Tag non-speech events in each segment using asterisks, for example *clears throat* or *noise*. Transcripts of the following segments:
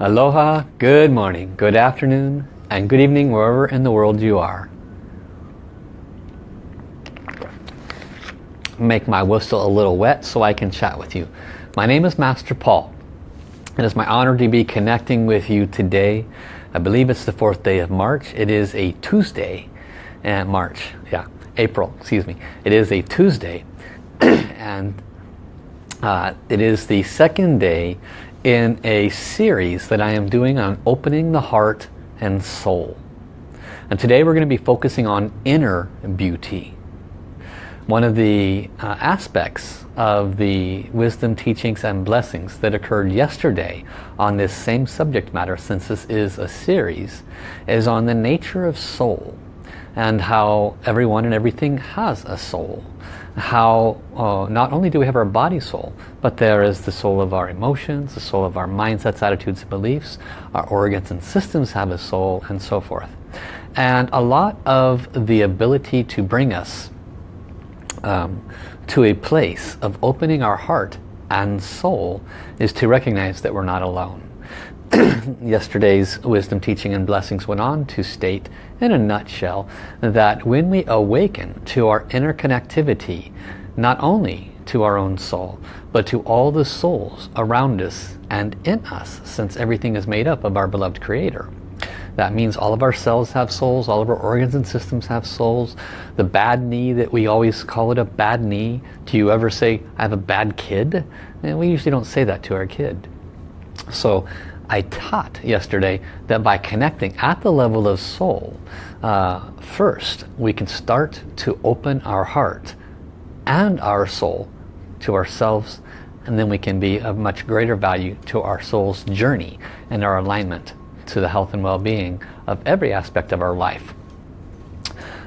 Aloha, good morning, good afternoon, and good evening wherever in the world you are. Make my whistle a little wet so I can chat with you. My name is Master Paul. It is my honor to be connecting with you today. I believe it's the fourth day of March. It is a Tuesday, and March, yeah, April, excuse me. It is a Tuesday, *clears throat* and uh, it is the second day in a series that I am doing on opening the heart and soul. And today we're going to be focusing on inner beauty. One of the uh, aspects of the wisdom teachings and blessings that occurred yesterday on this same subject matter, since this is a series, is on the nature of soul and how everyone and everything has a soul how uh, not only do we have our body soul, but there is the soul of our emotions, the soul of our mindsets, attitudes, and beliefs, our organs and systems have a soul, and so forth. And a lot of the ability to bring us um, to a place of opening our heart and soul is to recognize that we're not alone. *clears throat* Yesterday's wisdom teaching and blessings went on to state in a nutshell that when we awaken to our interconnectivity, not only to our own soul, but to all the souls around us and in us, since everything is made up of our beloved Creator. That means all of our cells have souls, all of our organs and systems have souls. The bad knee that we always call it a bad knee. Do you ever say, I have a bad kid? And we usually don't say that to our kid. So I taught yesterday that by connecting at the level of soul, uh, first we can start to open our heart and our soul to ourselves and then we can be of much greater value to our soul's journey and our alignment to the health and well-being of every aspect of our life.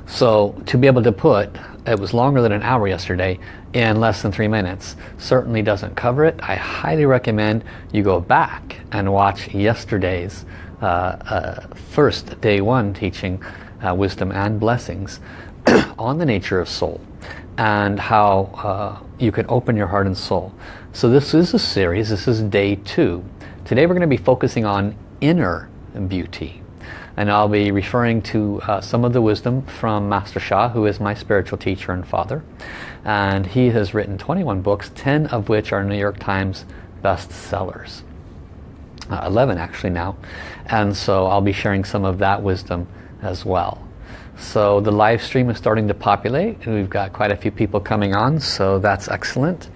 So to be able to put, it was longer than an hour yesterday, in less than three minutes certainly doesn't cover it. I highly recommend you go back and watch yesterday's uh, uh, first day one teaching uh, wisdom and blessings *clears throat* on the nature of soul and how uh, you can open your heart and soul. So this is a series, this is day two. Today we're going to be focusing on inner beauty and I'll be referring to uh, some of the wisdom from Master Sha, who is my spiritual teacher and father. And he has written 21 books 10 of which are New York Times bestsellers. Uh, 11 actually now. And so I'll be sharing some of that wisdom as well. So the live stream is starting to populate and we've got quite a few people coming on so that's excellent.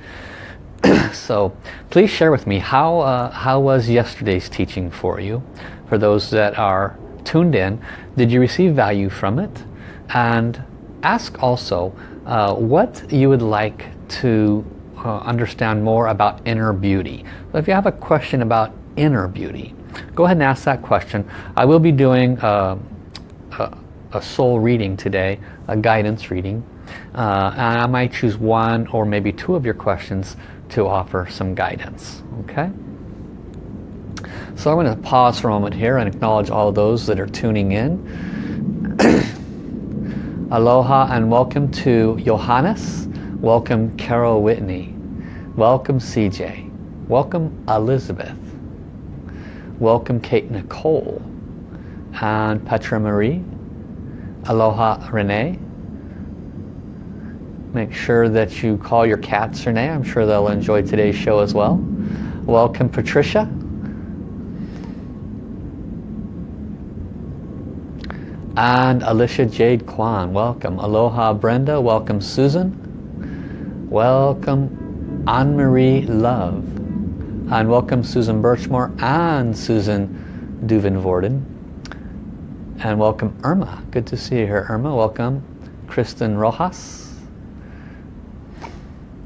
*clears throat* So please share with me how uh, how was yesterday's teaching for you? For those that are tuned in did you receive value from it? And ask also uh, what you would like to uh, understand more about inner beauty. So if you have a question about inner beauty go ahead and ask that question. I will be doing uh, a, a, soul reading today a guidance reading. Uh, and I might choose one or maybe two of your questions to offer some guidance okay so I'm going to pause for a moment here and acknowledge all those that are tuning in. *clears throat* Aloha and welcome to Johannes. Welcome Carol Whitney. Welcome CJ. Welcome Elizabeth. Welcome Kate Nicole. And Petra Marie. Aloha Renee. Make sure that you call your cats Renee. I'm sure they'll enjoy today's show as well. Welcome Patricia. And Alicia Jade Kwan. Welcome. Aloha Brenda. Welcome Susan. Welcome Anne-Marie Love. And welcome Susan Birchmore and Susan Duvenvorden. And welcome Irma. Good to see you here, Irma. Welcome Kristen Rojas.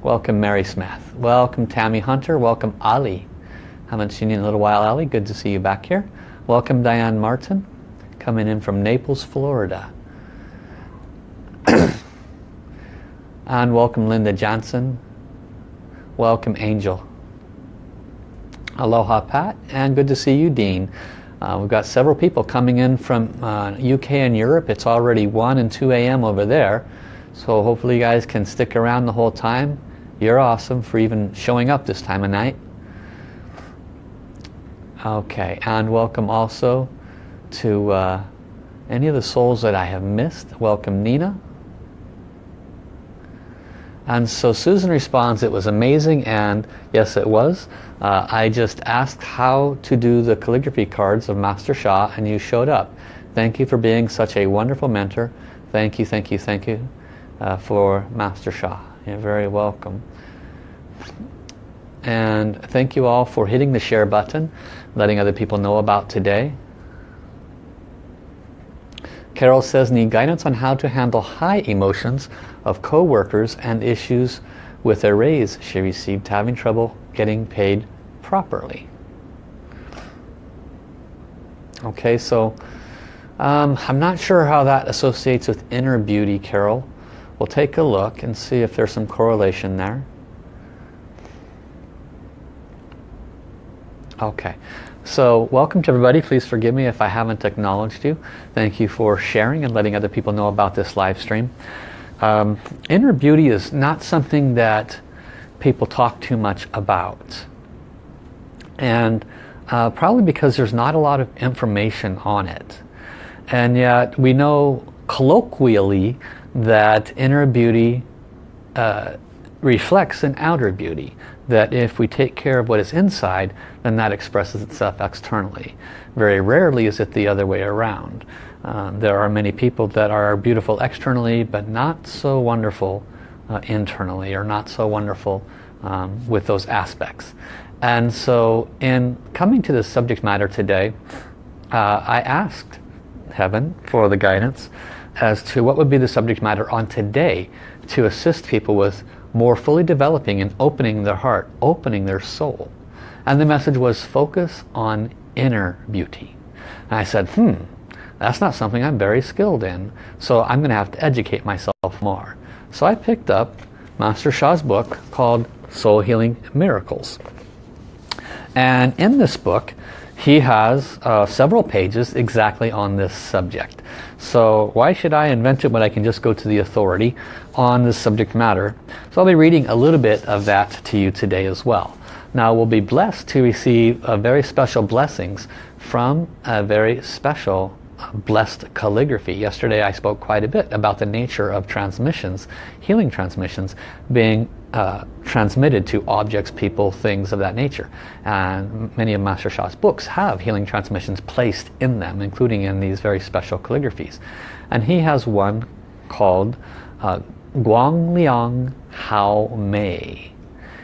Welcome Mary Smith. Welcome Tammy Hunter. Welcome Ali. Haven't seen you in a little while, Ali. Good to see you back here. Welcome Diane Martin coming in from Naples, Florida. *clears throat* and welcome Linda Johnson. Welcome Angel. Aloha Pat and good to see you Dean. Uh, we've got several people coming in from uh, UK and Europe. It's already 1 and 2 a.m. over there. So hopefully you guys can stick around the whole time. You're awesome for even showing up this time of night. Okay, and welcome also to uh, any of the souls that I have missed. Welcome Nina. And so Susan responds, it was amazing and yes it was. Uh, I just asked how to do the calligraphy cards of Master Sha and you showed up. Thank you for being such a wonderful mentor. Thank you, thank you, thank you uh, for Master Sha. You're very welcome. And thank you all for hitting the share button, letting other people know about today. Carol says, need guidance on how to handle high emotions of co-workers and issues with a raise she received having trouble getting paid properly. Okay, so um, I'm not sure how that associates with inner beauty, Carol. We'll take a look and see if there's some correlation there. Okay, so welcome to everybody. Please forgive me if I haven't acknowledged you. Thank you for sharing and letting other people know about this live stream. Um, inner beauty is not something that people talk too much about. And uh, probably because there's not a lot of information on it. And yet we know colloquially that inner beauty uh, reflects an outer beauty that if we take care of what is inside, then that expresses itself externally. Very rarely is it the other way around. Um, there are many people that are beautiful externally, but not so wonderful uh, internally, or not so wonderful um, with those aspects. And so in coming to this subject matter today, uh, I asked Heaven for the guidance as to what would be the subject matter on today to assist people with more fully developing and opening their heart, opening their soul. And the message was focus on inner beauty. And I said, hmm, that's not something I'm very skilled in. So I'm going to have to educate myself more. So I picked up Master Sha's book called Soul Healing Miracles. And in this book, he has uh, several pages exactly on this subject. So why should I invent it when I can just go to the authority on this subject matter? So I'll be reading a little bit of that to you today as well. Now we'll be blessed to receive uh, very special blessings from a very special uh, blessed calligraphy. Yesterday I spoke quite a bit about the nature of transmissions, healing transmissions, being uh, transmitted to objects, people, things of that nature. And many of Master Sha's books have healing transmissions placed in them, including in these very special calligraphies. And he has one called uh, Guang Liang Hao Mei,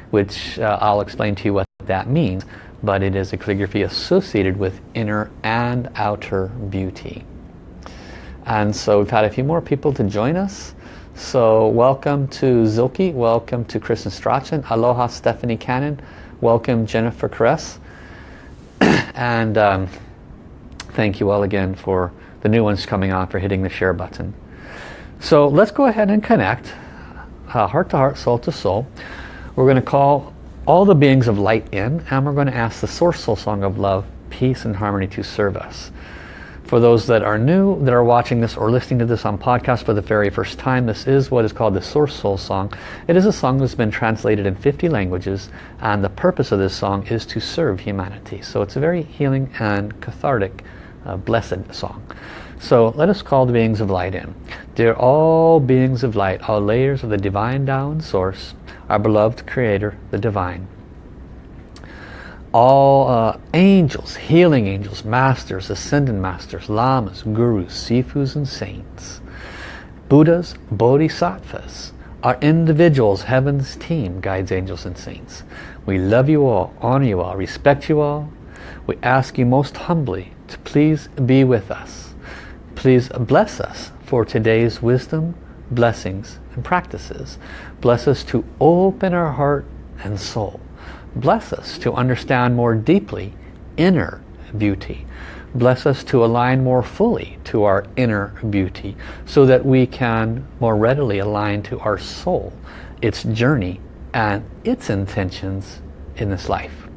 which uh, I'll explain to you what that means, but it is a calligraphy associated with inner and outer beauty. And so we've had a few more people to join us. So welcome to Zilke, welcome to Kristen Strachan, aloha Stephanie Cannon, welcome Jennifer Kress, *coughs* and um, thank you all again for the new ones coming on for hitting the share button. So let's go ahead and connect, uh, heart to heart, soul to soul. We're going to call all the beings of light in and we're going to ask the source soul song of love, peace and harmony to serve us. For those that are new, that are watching this or listening to this on podcast for the very first time, this is what is called the Source Soul Song. It is a song that's been translated in 50 languages and the purpose of this song is to serve humanity. So it's a very healing and cathartic, uh, blessed song. So let us call the beings of light in. Dear all beings of light, all layers of the divine and source, our beloved creator, the divine all uh, angels, healing angels, masters, ascended masters, lamas, gurus, sifus and saints, Buddhas, bodhisattvas, our individuals, heaven's team, guides, angels and saints. We love you all, honor you all, respect you all. We ask you most humbly to please be with us. Please bless us for today's wisdom, blessings and practices. Bless us to open our heart and soul Bless us to understand more deeply inner beauty. Bless us to align more fully to our inner beauty so that we can more readily align to our soul, its journey and its intentions in this life.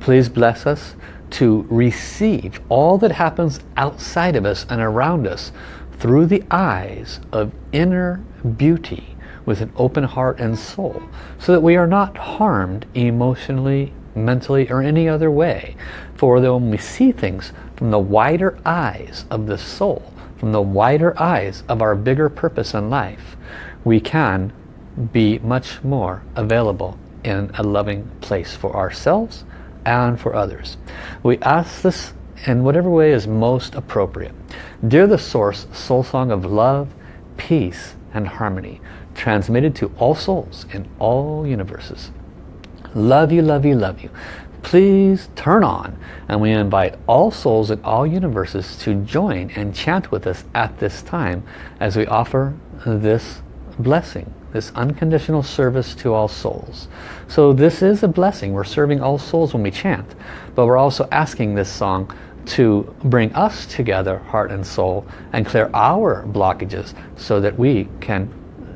Please bless us to receive all that happens outside of us and around us through the eyes of inner beauty with an open heart and soul so that we are not harmed emotionally mentally or any other way. For when we see things from the wider eyes of the soul, from the wider eyes of our bigger purpose in life, we can be much more available in a loving place for ourselves and for others. We ask this in whatever way is most appropriate. Dear the Source, Soul Song of Love, Peace and Harmony, transmitted to all souls in all universes. Love you, love you, love you. Please turn on and we invite all souls in all universes to join and chant with us at this time as we offer this blessing this unconditional service to all souls. So this is a blessing. We're serving all souls when we chant, but we're also asking this song to bring us together, heart and soul, and clear our blockages so that we can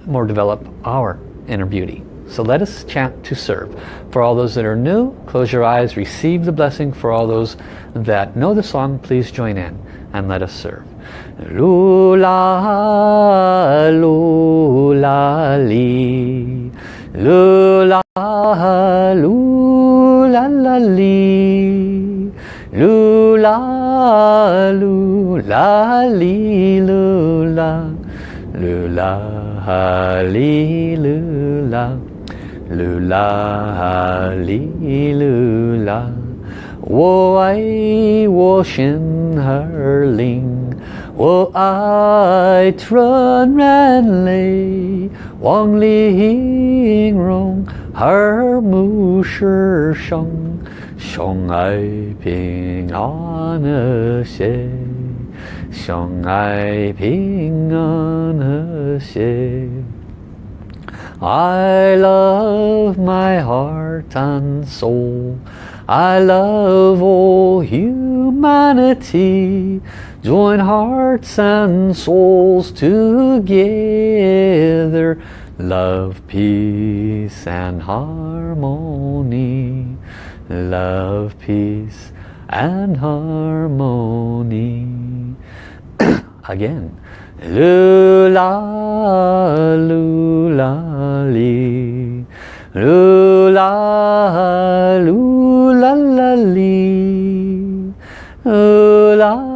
more develop our inner beauty. So let us chant to serve. For all those that are new, close your eyes, receive the blessing. For all those that know the song, please join in and let us serve. 噜啦噜啦哩，噜啦噜啦啦哩，噜啦噜啦哩噜啦，噜啦哩噜啦，噜啦哩噜啦，我爱我神儿灵。我爱纯然泪，望玲珑和睦世上，相爱平安和谐，相爱平安和谐。I love my heart and soul. I love all humanity. Join hearts and souls together. Love, peace and harmony. Love, peace and harmony. *coughs* Again. Lula, lula, li. Lula, lula, li. Lula,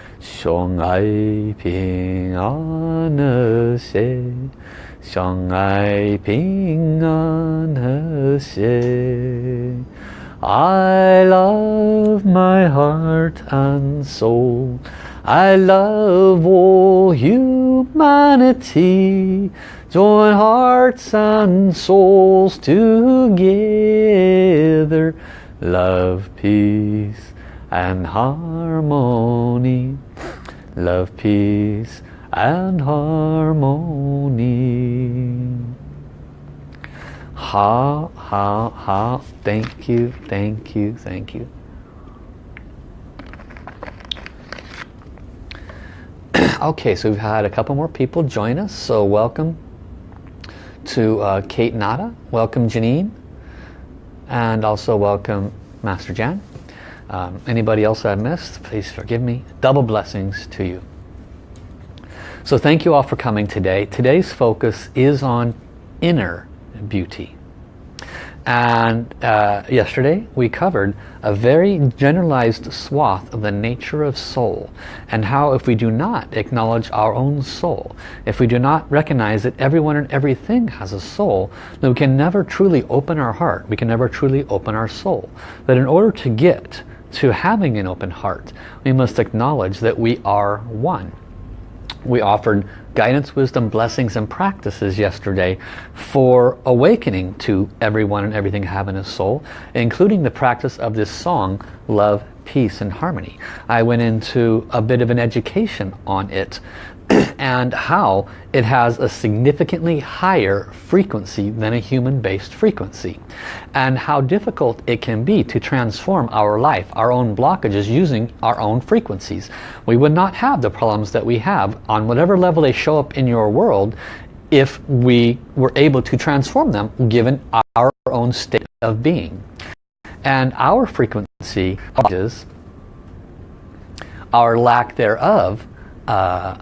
相爱平安和谐，相爱平安和谐。I love my heart and soul. I love all humanity. Join hearts and souls together. Love, peace and harmony love, peace and harmony. Ha, ha, ha. Thank you, thank you, thank you. *clears throat* okay, so we've had a couple more people join us. So welcome to uh, Kate Nada. Welcome Janine. And also welcome Master Jan. Um, anybody else I missed, please forgive me. Double blessings to you. So thank you all for coming today. Today's focus is on inner beauty. And uh, yesterday we covered a very generalized swath of the nature of soul and how if we do not acknowledge our own soul, if we do not recognize that everyone and everything has a soul, then we can never truly open our heart. We can never truly open our soul. But in order to get to having an open heart, we must acknowledge that we are one. We offered guidance, wisdom, blessings, and practices yesterday for awakening to everyone and everything having a soul, including the practice of this song, Love, Peace, and Harmony. I went into a bit of an education on it *clears throat* and how it has a significantly higher frequency than a human-based frequency and how difficult it can be to transform our life, our own blockages using our own frequencies. We would not have the problems that we have on whatever level they show up in your world if we were able to transform them given our own state of being. And our frequency is our lack thereof uh,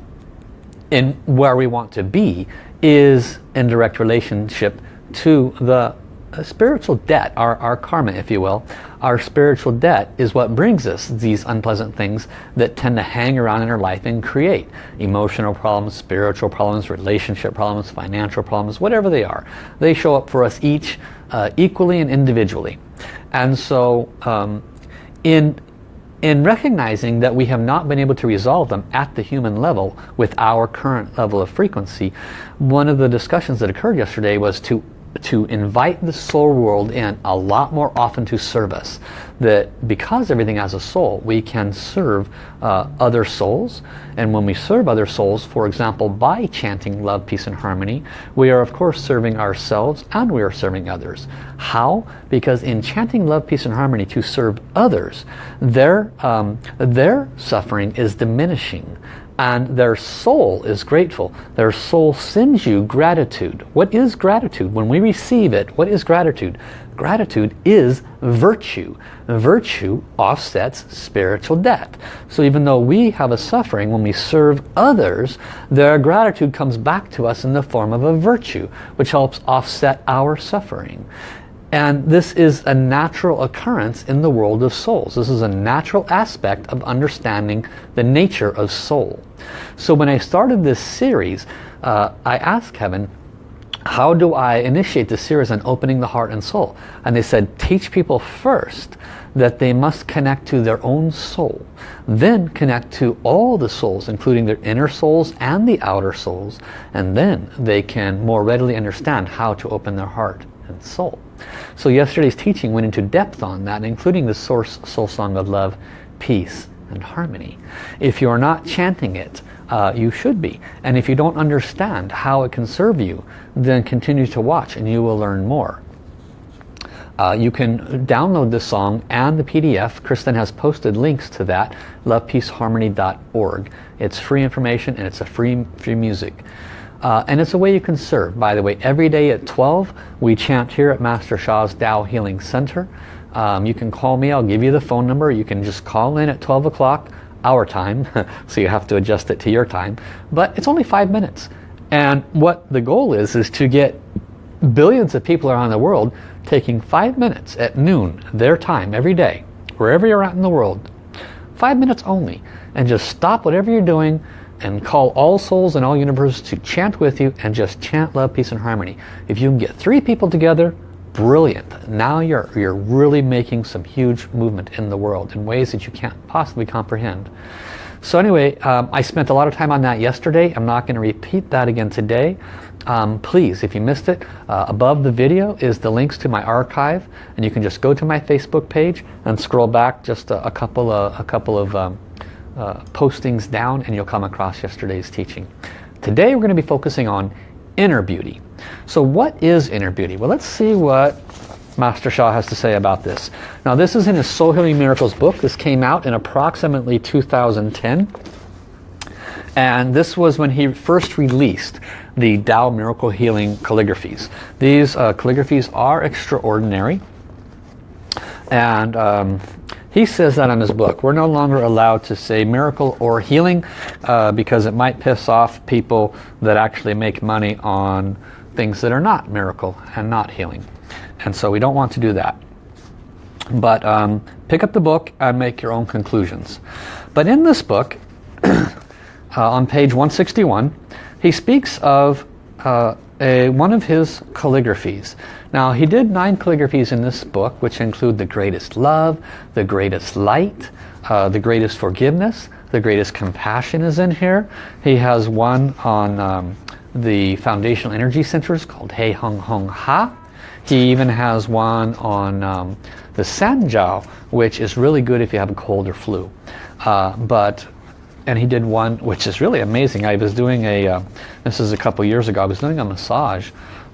in where we want to be is in direct relationship to the spiritual debt, our, our karma if you will. Our spiritual debt is what brings us these unpleasant things that tend to hang around in our life and create emotional problems, spiritual problems, relationship problems, financial problems, whatever they are. They show up for us each uh, equally and individually. And so um, in in recognizing that we have not been able to resolve them at the human level with our current level of frequency, one of the discussions that occurred yesterday was to to invite the soul world in a lot more often to serve us. That because everything has a soul, we can serve uh, other souls. And when we serve other souls, for example, by chanting love, peace and harmony, we are of course serving ourselves and we are serving others. How? Because in chanting love, peace and harmony to serve others, their, um, their suffering is diminishing and their soul is grateful. Their soul sends you gratitude. What is gratitude? When we receive it, what is gratitude? Gratitude is virtue. Virtue offsets spiritual debt. So even though we have a suffering, when we serve others, their gratitude comes back to us in the form of a virtue, which helps offset our suffering. And this is a natural occurrence in the world of souls. This is a natural aspect of understanding the nature of soul. So when I started this series, uh, I asked Heaven, how do I initiate the series on opening the heart and soul? And they said, teach people first that they must connect to their own soul. Then connect to all the souls, including their inner souls and the outer souls. And then they can more readily understand how to open their heart and soul. So yesterday's teaching went into depth on that, including the source soul song of love, peace, and harmony. If you're not chanting it, uh, you should be. And if you don't understand how it can serve you, then continue to watch and you will learn more. Uh, you can download this song and the PDF. Kristen has posted links to that, lovepeaceharmony.org. It's free information and it's a free, free music. Uh, and it's a way you can serve. By the way, every day at 12, we chant here at Master Sha's Tao Healing Center. Um, you can call me, I'll give you the phone number. You can just call in at 12 o'clock, our time. *laughs* so you have to adjust it to your time. But it's only five minutes. And what the goal is, is to get billions of people around the world taking five minutes at noon, their time, every day, wherever you're at in the world. Five minutes only. And just stop whatever you're doing, and call all souls in all universes to chant with you and just chant love, peace and harmony. If you can get three people together, brilliant. Now you're, you're really making some huge movement in the world in ways that you can't possibly comprehend. So anyway, um, I spent a lot of time on that yesterday. I'm not going to repeat that again today. Um, please, if you missed it, uh, above the video is the links to my archive, and you can just go to my Facebook page and scroll back just a, a couple of, a couple of um, uh, postings down and you'll come across yesterday's teaching. Today we're going to be focusing on inner beauty. So what is inner beauty? Well, let's see what Master Sha has to say about this. Now this is in his Soul Healing Miracles book. This came out in approximately 2010. And this was when he first released the Tao Miracle Healing calligraphies. These uh, calligraphies are extraordinary. And um, he says that in his book. We're no longer allowed to say miracle or healing uh, because it might piss off people that actually make money on things that are not miracle and not healing. And so we don't want to do that. But um, pick up the book and make your own conclusions. But in this book, *coughs* uh, on page 161, he speaks of uh, a, one of his calligraphies. Now he did nine calligraphies in this book which include the greatest love, the greatest light, uh, the greatest forgiveness, the greatest compassion is in here. He has one on um, the foundational energy centers called Hei Hong Hong Ha. He even has one on um, the Sanjiao which is really good if you have a cold or flu. Uh, but and he did one which is really amazing. I was doing a, uh, this is a couple years ago, I was doing a massage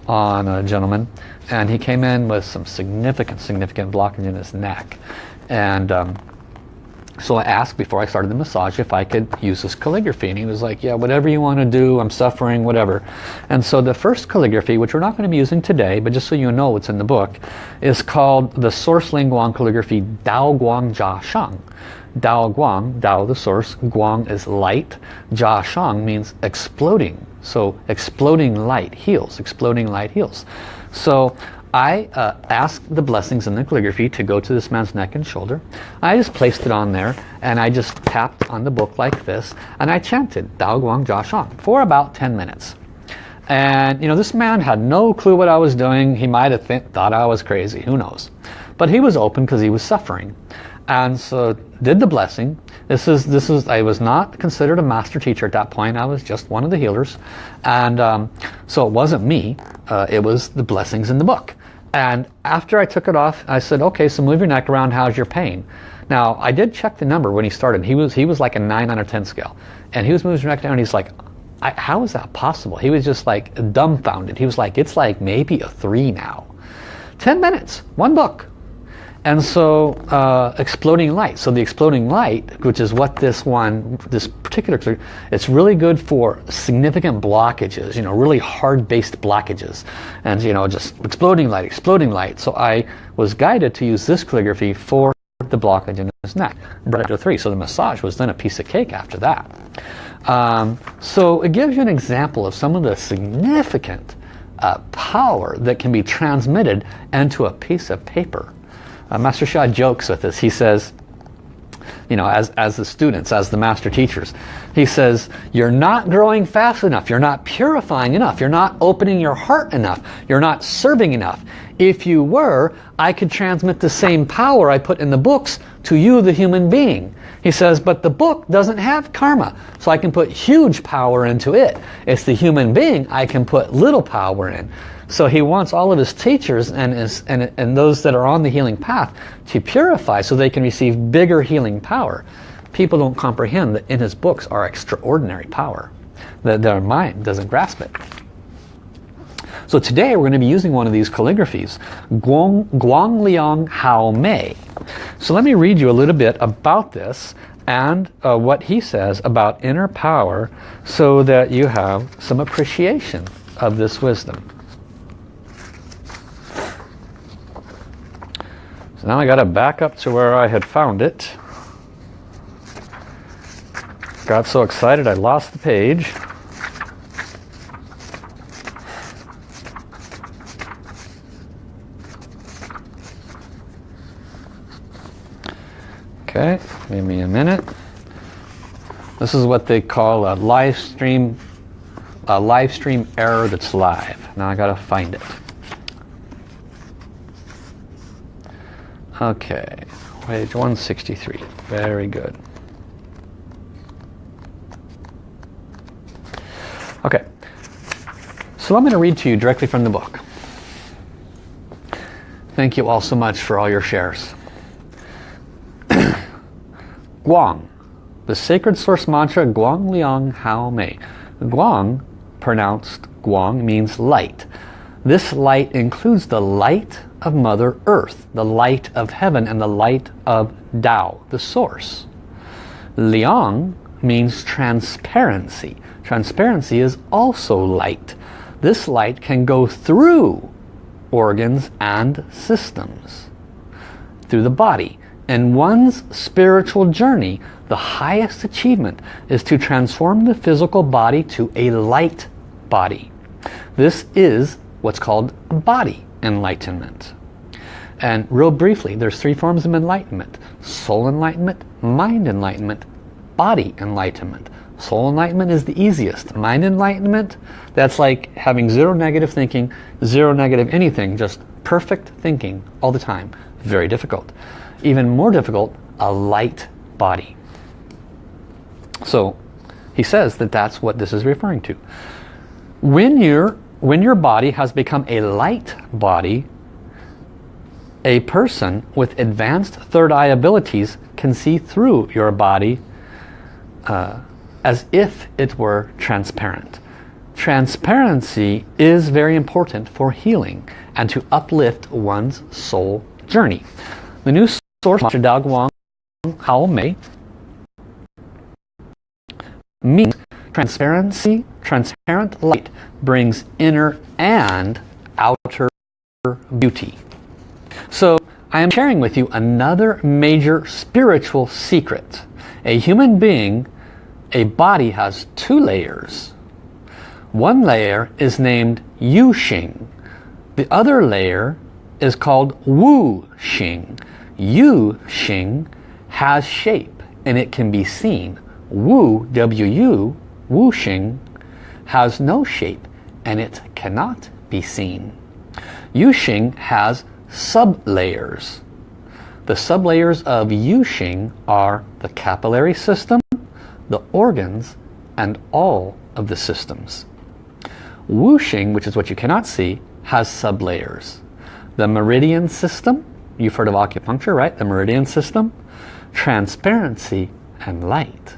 on a gentleman and he came in with some significant, significant blockage in his neck. And um, so I asked before I started the massage if I could use this calligraphy. And he was like, yeah, whatever you want to do, I'm suffering, whatever. And so the first calligraphy, which we're not going to be using today, but just so you know what's in the book, is called the Source Ling Guang calligraphy Dao Guang Jia Shang. Dao Guang, Dao the source, Guang is light, Jia Shang means exploding. So exploding light heals, exploding light heals. So I uh, asked the blessings in the calligraphy to go to this man's neck and shoulder. I just placed it on there and I just tapped on the book like this and I chanted Dao Guang Jia Shang for about 10 minutes. And you know, this man had no clue what I was doing. He might have th thought I was crazy, who knows. But he was open because he was suffering. And so did the blessing. This is, this is, I was not considered a master teacher at that point. I was just one of the healers. And um, so it wasn't me. Uh, it was the blessings in the book. And after I took it off, I said, okay, so move your neck around. How's your pain? Now, I did check the number when he started. He was, he was like a 9 out of 10 scale. And he was moving his neck down and he's like, how is that possible? He was just like dumbfounded. He was like, it's like maybe a 3 now. 10 minutes, one book. And so uh, exploding light. So the exploding light, which is what this one, this particular, it's really good for significant blockages, you know, really hard-based blockages. And, you know, just exploding light, exploding light. So I was guided to use this calligraphy for the blockage in his neck. To three. So the massage was then a piece of cake after that. Um, so it gives you an example of some of the significant uh, power that can be transmitted into a piece of paper. Uh, Master Sha jokes with us. He says, you know, as, as the students, as the master teachers, he says, you're not growing fast enough. You're not purifying enough. You're not opening your heart enough. You're not serving enough. If you were, I could transmit the same power I put in the books to you, the human being. He says, but the book doesn't have karma, so I can put huge power into it. It's the human being I can put little power in. So he wants all of his teachers and, his, and, and those that are on the healing path to purify so they can receive bigger healing power. People don't comprehend that in his books are extraordinary power. That their mind doesn't grasp it. So today we're going to be using one of these calligraphies, Guang, Guang Liang Hao Mei. So let me read you a little bit about this and uh, what he says about inner power so that you have some appreciation of this wisdom. So now I got to back up to where I had found it. Got so excited I lost the page. Okay, give me a minute. This is what they call a live stream, a live stream error that's live. Now I gotta find it. Okay, page 163. Very good. Okay, so I'm going to read to you directly from the book. Thank you all so much for all your shares. *coughs* Guang, the sacred source mantra Guang Liang Hao Mei. Guang, pronounced Guang, means light. This light includes the light of Mother Earth, the light of heaven and the light of Tao, the source. Liang means transparency. Transparency is also light. This light can go through organs and systems, through the body. In one's spiritual journey, the highest achievement is to transform the physical body to a light body. This is what's called a body enlightenment. And real briefly, there's three forms of enlightenment. Soul enlightenment, mind enlightenment, body enlightenment. Soul enlightenment is the easiest. Mind enlightenment, that's like having zero negative thinking, zero negative anything, just perfect thinking all the time. Very difficult even more difficult, a light body. So he says that that's what this is referring to. When, you when your body has become a light body, a person with advanced third eye abilities can see through your body uh, as if it were transparent. Transparency is very important for healing and to uplift one's soul journey. The new source mantra Dao Guang Hao Mei means transparency, transparent light brings inner and outer beauty. So I am sharing with you another major spiritual secret. A human being, a body has two layers. One layer is named Yu Xing. The other layer is called Wu Xing. Yu Xing has shape and it can be seen. Wu, W-U, Wu Xing, has no shape and it cannot be seen. Yu Xing has sublayers. The sublayers of Yu Xing are the capillary system, the organs, and all of the systems. Wu Xing, which is what you cannot see, has sublayers. The meridian system, you've heard of acupuncture, right? The meridian system, transparency, and light.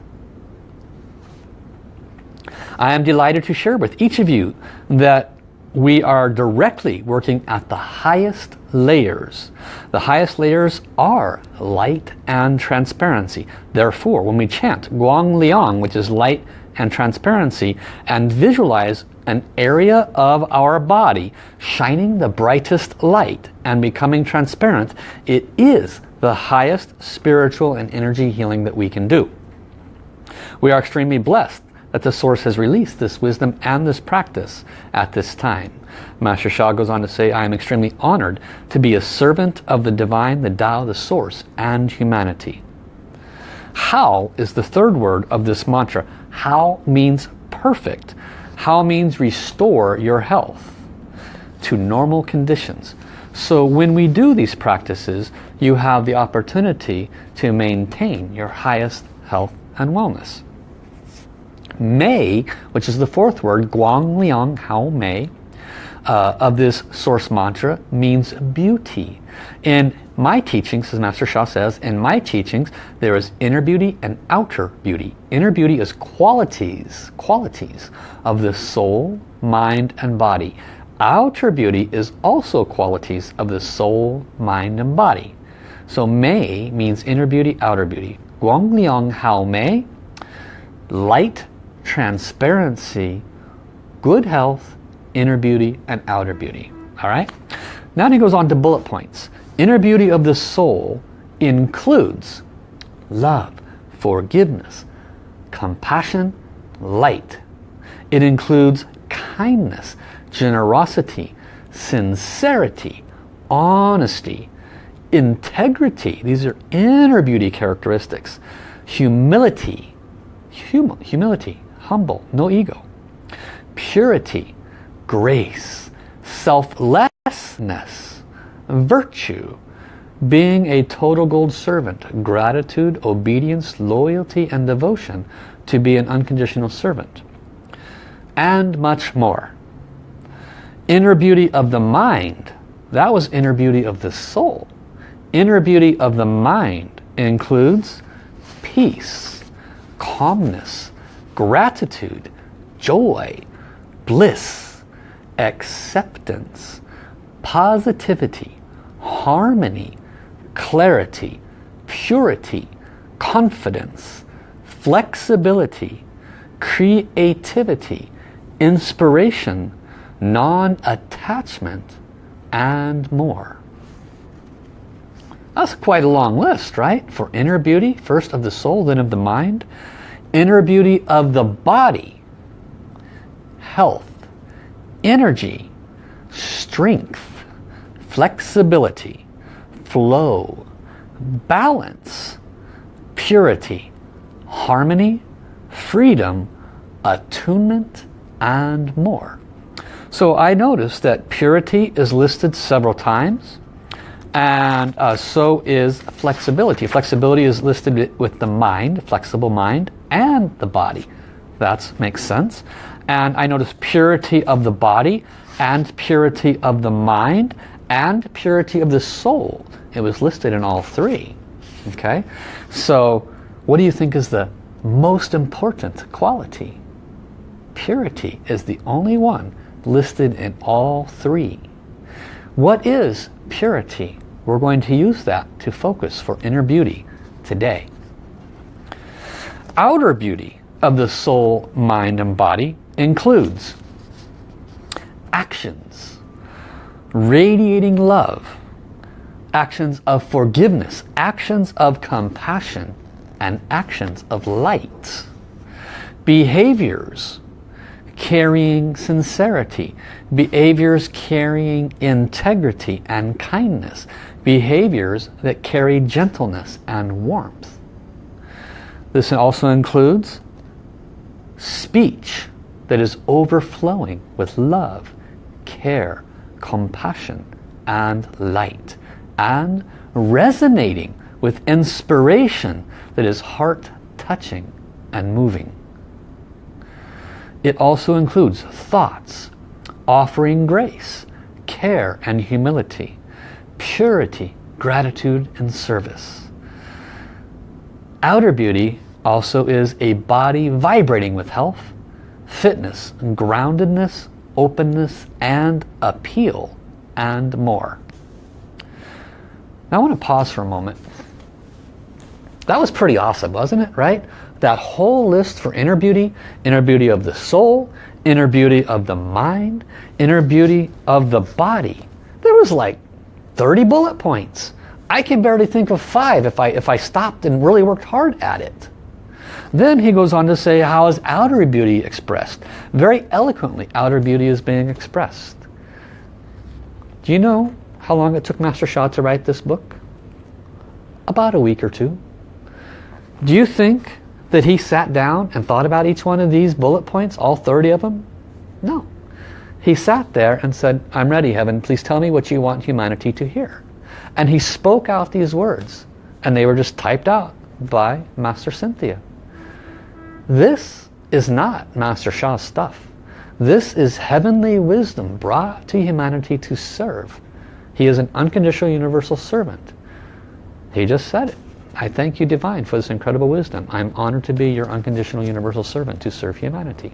I am delighted to share with each of you that we are directly working at the highest layers. The highest layers are light and transparency. Therefore, when we chant Guang Liang, which is light and transparency, and visualize an area of our body shining the brightest light and becoming transparent, it is the highest spiritual and energy healing that we can do. We are extremely blessed that the Source has released this wisdom and this practice at this time. Master Sha goes on to say, I am extremely honored to be a servant of the Divine, the Tao, the Source, and humanity. Hao is the third word of this mantra. Hao means perfect. Hao means restore your health to normal conditions. So when we do these practices, you have the opportunity to maintain your highest health and wellness. Mei, which is the fourth word, Guang Liang Hao Mei, uh, of this source mantra means beauty. In my teachings, as Master Sha says, in my teachings, there is inner beauty and outer beauty. Inner beauty is qualities, qualities of the soul, mind, and body. Outer beauty is also qualities of the soul, mind, and body. So Mei means inner beauty, outer beauty. Guang Liang Hao Mei, light, transparency, good health, inner beauty, and outer beauty. All right? Now he goes on to bullet points. Inner beauty of the soul includes love, forgiveness, compassion, light. It includes kindness, generosity, sincerity, honesty, integrity. These are inner beauty characteristics. Humility, hum humility, humble, no ego. Purity, grace, selflessness, virtue, being a total gold servant, gratitude, obedience, loyalty, and devotion to be an unconditional servant. And much more. Inner beauty of the mind, that was inner beauty of the soul. Inner beauty of the mind includes peace, calmness, gratitude, joy, bliss, acceptance, positivity, harmony, clarity, purity, confidence, flexibility, creativity, inspiration, non-attachment, and more. That's quite a long list, right? For inner beauty, first of the soul, then of the mind. Inner beauty of the body, health, energy, strength, flexibility, flow, balance, purity, harmony, freedom, attunement, and more. So I noticed that purity is listed several times and uh, so is flexibility. Flexibility is listed with the mind, flexible mind, and the body. That makes sense. And I notice purity of the body and purity of the mind and purity of the soul. It was listed in all three. Okay, so what do you think is the most important quality. Purity is the only one listed in all three. What is purity? We're going to use that to focus for inner beauty today. Outer beauty of the soul, mind, and body includes actions, radiating love, actions of forgiveness, actions of compassion, and actions of light. Behaviors carrying sincerity, behaviors carrying integrity and kindness, behaviors that carry gentleness and warmth. This also includes speech that is overflowing with love, care, compassion, and light, and resonating with inspiration that is heart-touching and moving. It also includes thoughts, offering grace, care and humility, purity, gratitude and service. Outer beauty also is a body vibrating with health, fitness, groundedness, openness and appeal and more. Now I want to pause for a moment that was pretty awesome, wasn't it? Right? That whole list for inner beauty, inner beauty of the soul, inner beauty of the mind, inner beauty of the body. There was like 30 bullet points. I can barely think of five if I, if I stopped and really worked hard at it. Then he goes on to say how is outer beauty expressed? Very eloquently, outer beauty is being expressed. Do you know how long it took Master Sha to write this book? About a week or two. Do you think that he sat down and thought about each one of these bullet points, all 30 of them? No. He sat there and said, I'm ready, heaven. Please tell me what you want humanity to hear. And he spoke out these words. And they were just typed out by Master Cynthia. This is not Master Sha's stuff. This is heavenly wisdom brought to humanity to serve. He is an unconditional universal servant. He just said it. I thank you, Divine, for this incredible wisdom. I'm honored to be your unconditional universal servant to serve humanity.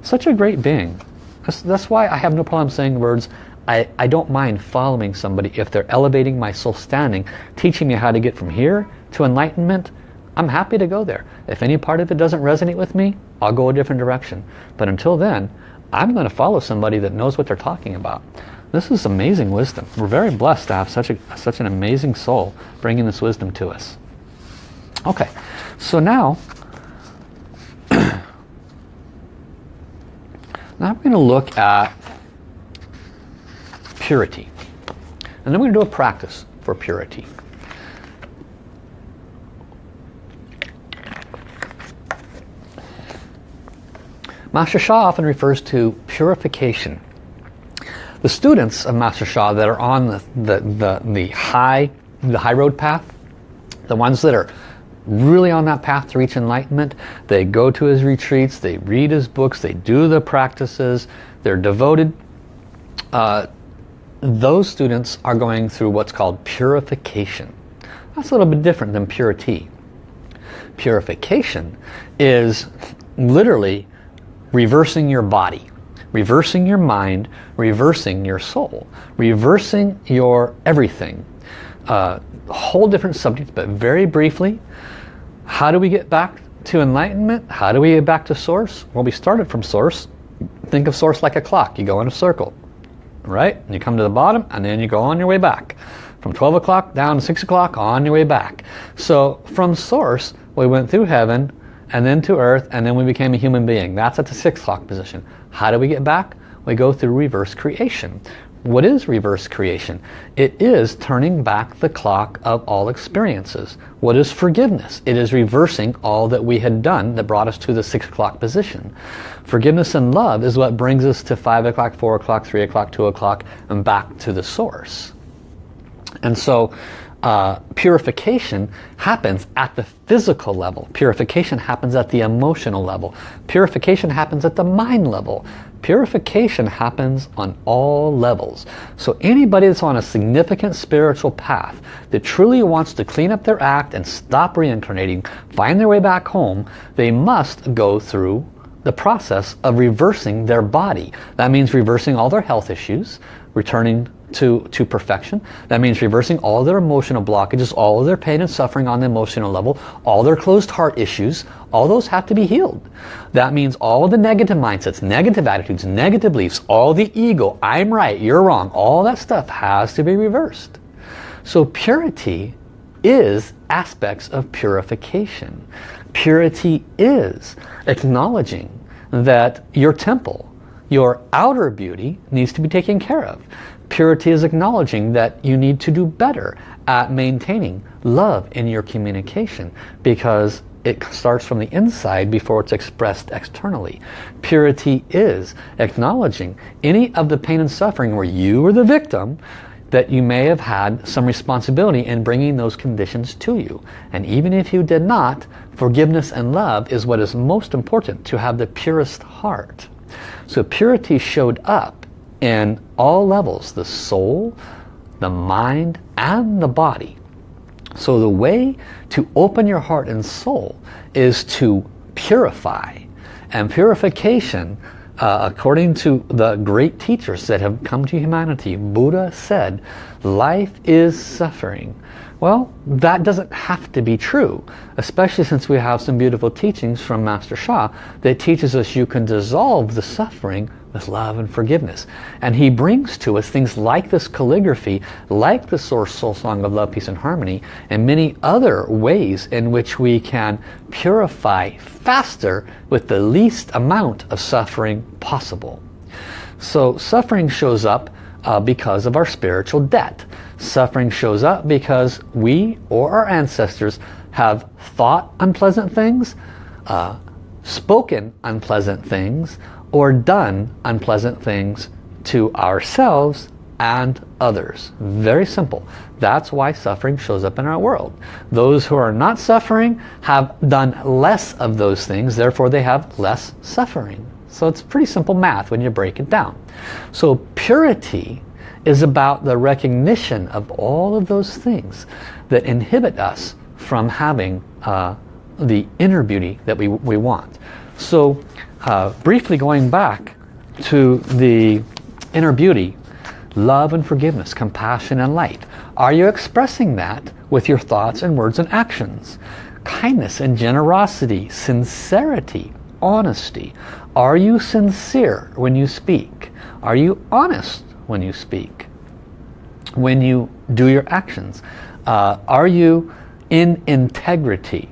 Such a great being. That's, that's why I have no problem saying words. I, I don't mind following somebody if they're elevating my soul standing, teaching me how to get from here to enlightenment. I'm happy to go there. If any part of it doesn't resonate with me, I'll go a different direction. But until then, I'm going to follow somebody that knows what they're talking about. This is amazing wisdom. We're very blessed to have such, a, such an amazing soul bringing this wisdom to us. Okay, so now, now I'm going to look at purity. And then we're going to do a practice for purity. Master Sha often refers to purification. The students of Master Sha that are on the, the, the, the high the high road path, the ones that are really on that path to reach enlightenment. They go to his retreats, they read his books, they do the practices, they're devoted. Uh, those students are going through what's called purification. That's a little bit different than purity. Purification is literally reversing your body, reversing your mind, reversing your soul, reversing your everything. Uh, whole different subject, but very briefly, how do we get back to enlightenment? How do we get back to source? Well, we started from source. Think of source like a clock. You go in a circle, right? You come to the bottom and then you go on your way back. From 12 o'clock down to 6 o'clock on your way back. So from source, we went through heaven and then to earth and then we became a human being. That's at the 6 o'clock position. How do we get back? We go through reverse creation. What is reverse creation? It is turning back the clock of all experiences. What is forgiveness? It is reversing all that we had done that brought us to the 6 o'clock position. Forgiveness and love is what brings us to 5 o'clock, 4 o'clock, 3 o'clock, 2 o'clock, and back to the source. And so uh, purification happens at the physical level. Purification happens at the emotional level. Purification happens at the mind level. Purification happens on all levels. So anybody that's on a significant spiritual path that truly wants to clean up their act and stop reincarnating, find their way back home, they must go through the process of reversing their body. That means reversing all their health issues, returning to, to perfection. That means reversing all their emotional blockages, all of their pain and suffering on the emotional level, all their closed heart issues, all those have to be healed. That means all the negative mindsets, negative attitudes, negative beliefs, all the ego, I'm right, you're wrong, all that stuff has to be reversed. So purity is aspects of purification. Purity is acknowledging that your temple, your outer beauty needs to be taken care of. Purity is acknowledging that you need to do better at maintaining love in your communication because it starts from the inside before it's expressed externally. Purity is acknowledging any of the pain and suffering where you were the victim that you may have had some responsibility in bringing those conditions to you. And even if you did not, forgiveness and love is what is most important to have the purest heart. So purity showed up in all levels, the soul, the mind, and the body. So the way to open your heart and soul is to purify. And purification uh, according to the great teachers that have come to humanity, Buddha said, life is suffering. Well, that doesn't have to be true, especially since we have some beautiful teachings from Master Sha that teaches us you can dissolve the suffering with love and forgiveness. And he brings to us things like this calligraphy, like the Source Soul Song of Love, Peace and Harmony, and many other ways in which we can purify faster with the least amount of suffering possible. So suffering shows up uh, because of our spiritual debt. Suffering shows up because we or our ancestors have thought unpleasant things, uh, spoken unpleasant things, or done unpleasant things to ourselves and others. Very simple. That's why suffering shows up in our world. Those who are not suffering have done less of those things, therefore they have less suffering. So it's pretty simple math when you break it down. So purity is about the recognition of all of those things that inhibit us from having uh, the inner beauty that we, we want. So uh, briefly going back to the inner beauty, love and forgiveness, compassion and light. Are you expressing that with your thoughts and words and actions? Kindness and generosity, sincerity, honesty. Are you sincere when you speak? Are you honest when you speak? When you do your actions? Uh, are you in integrity?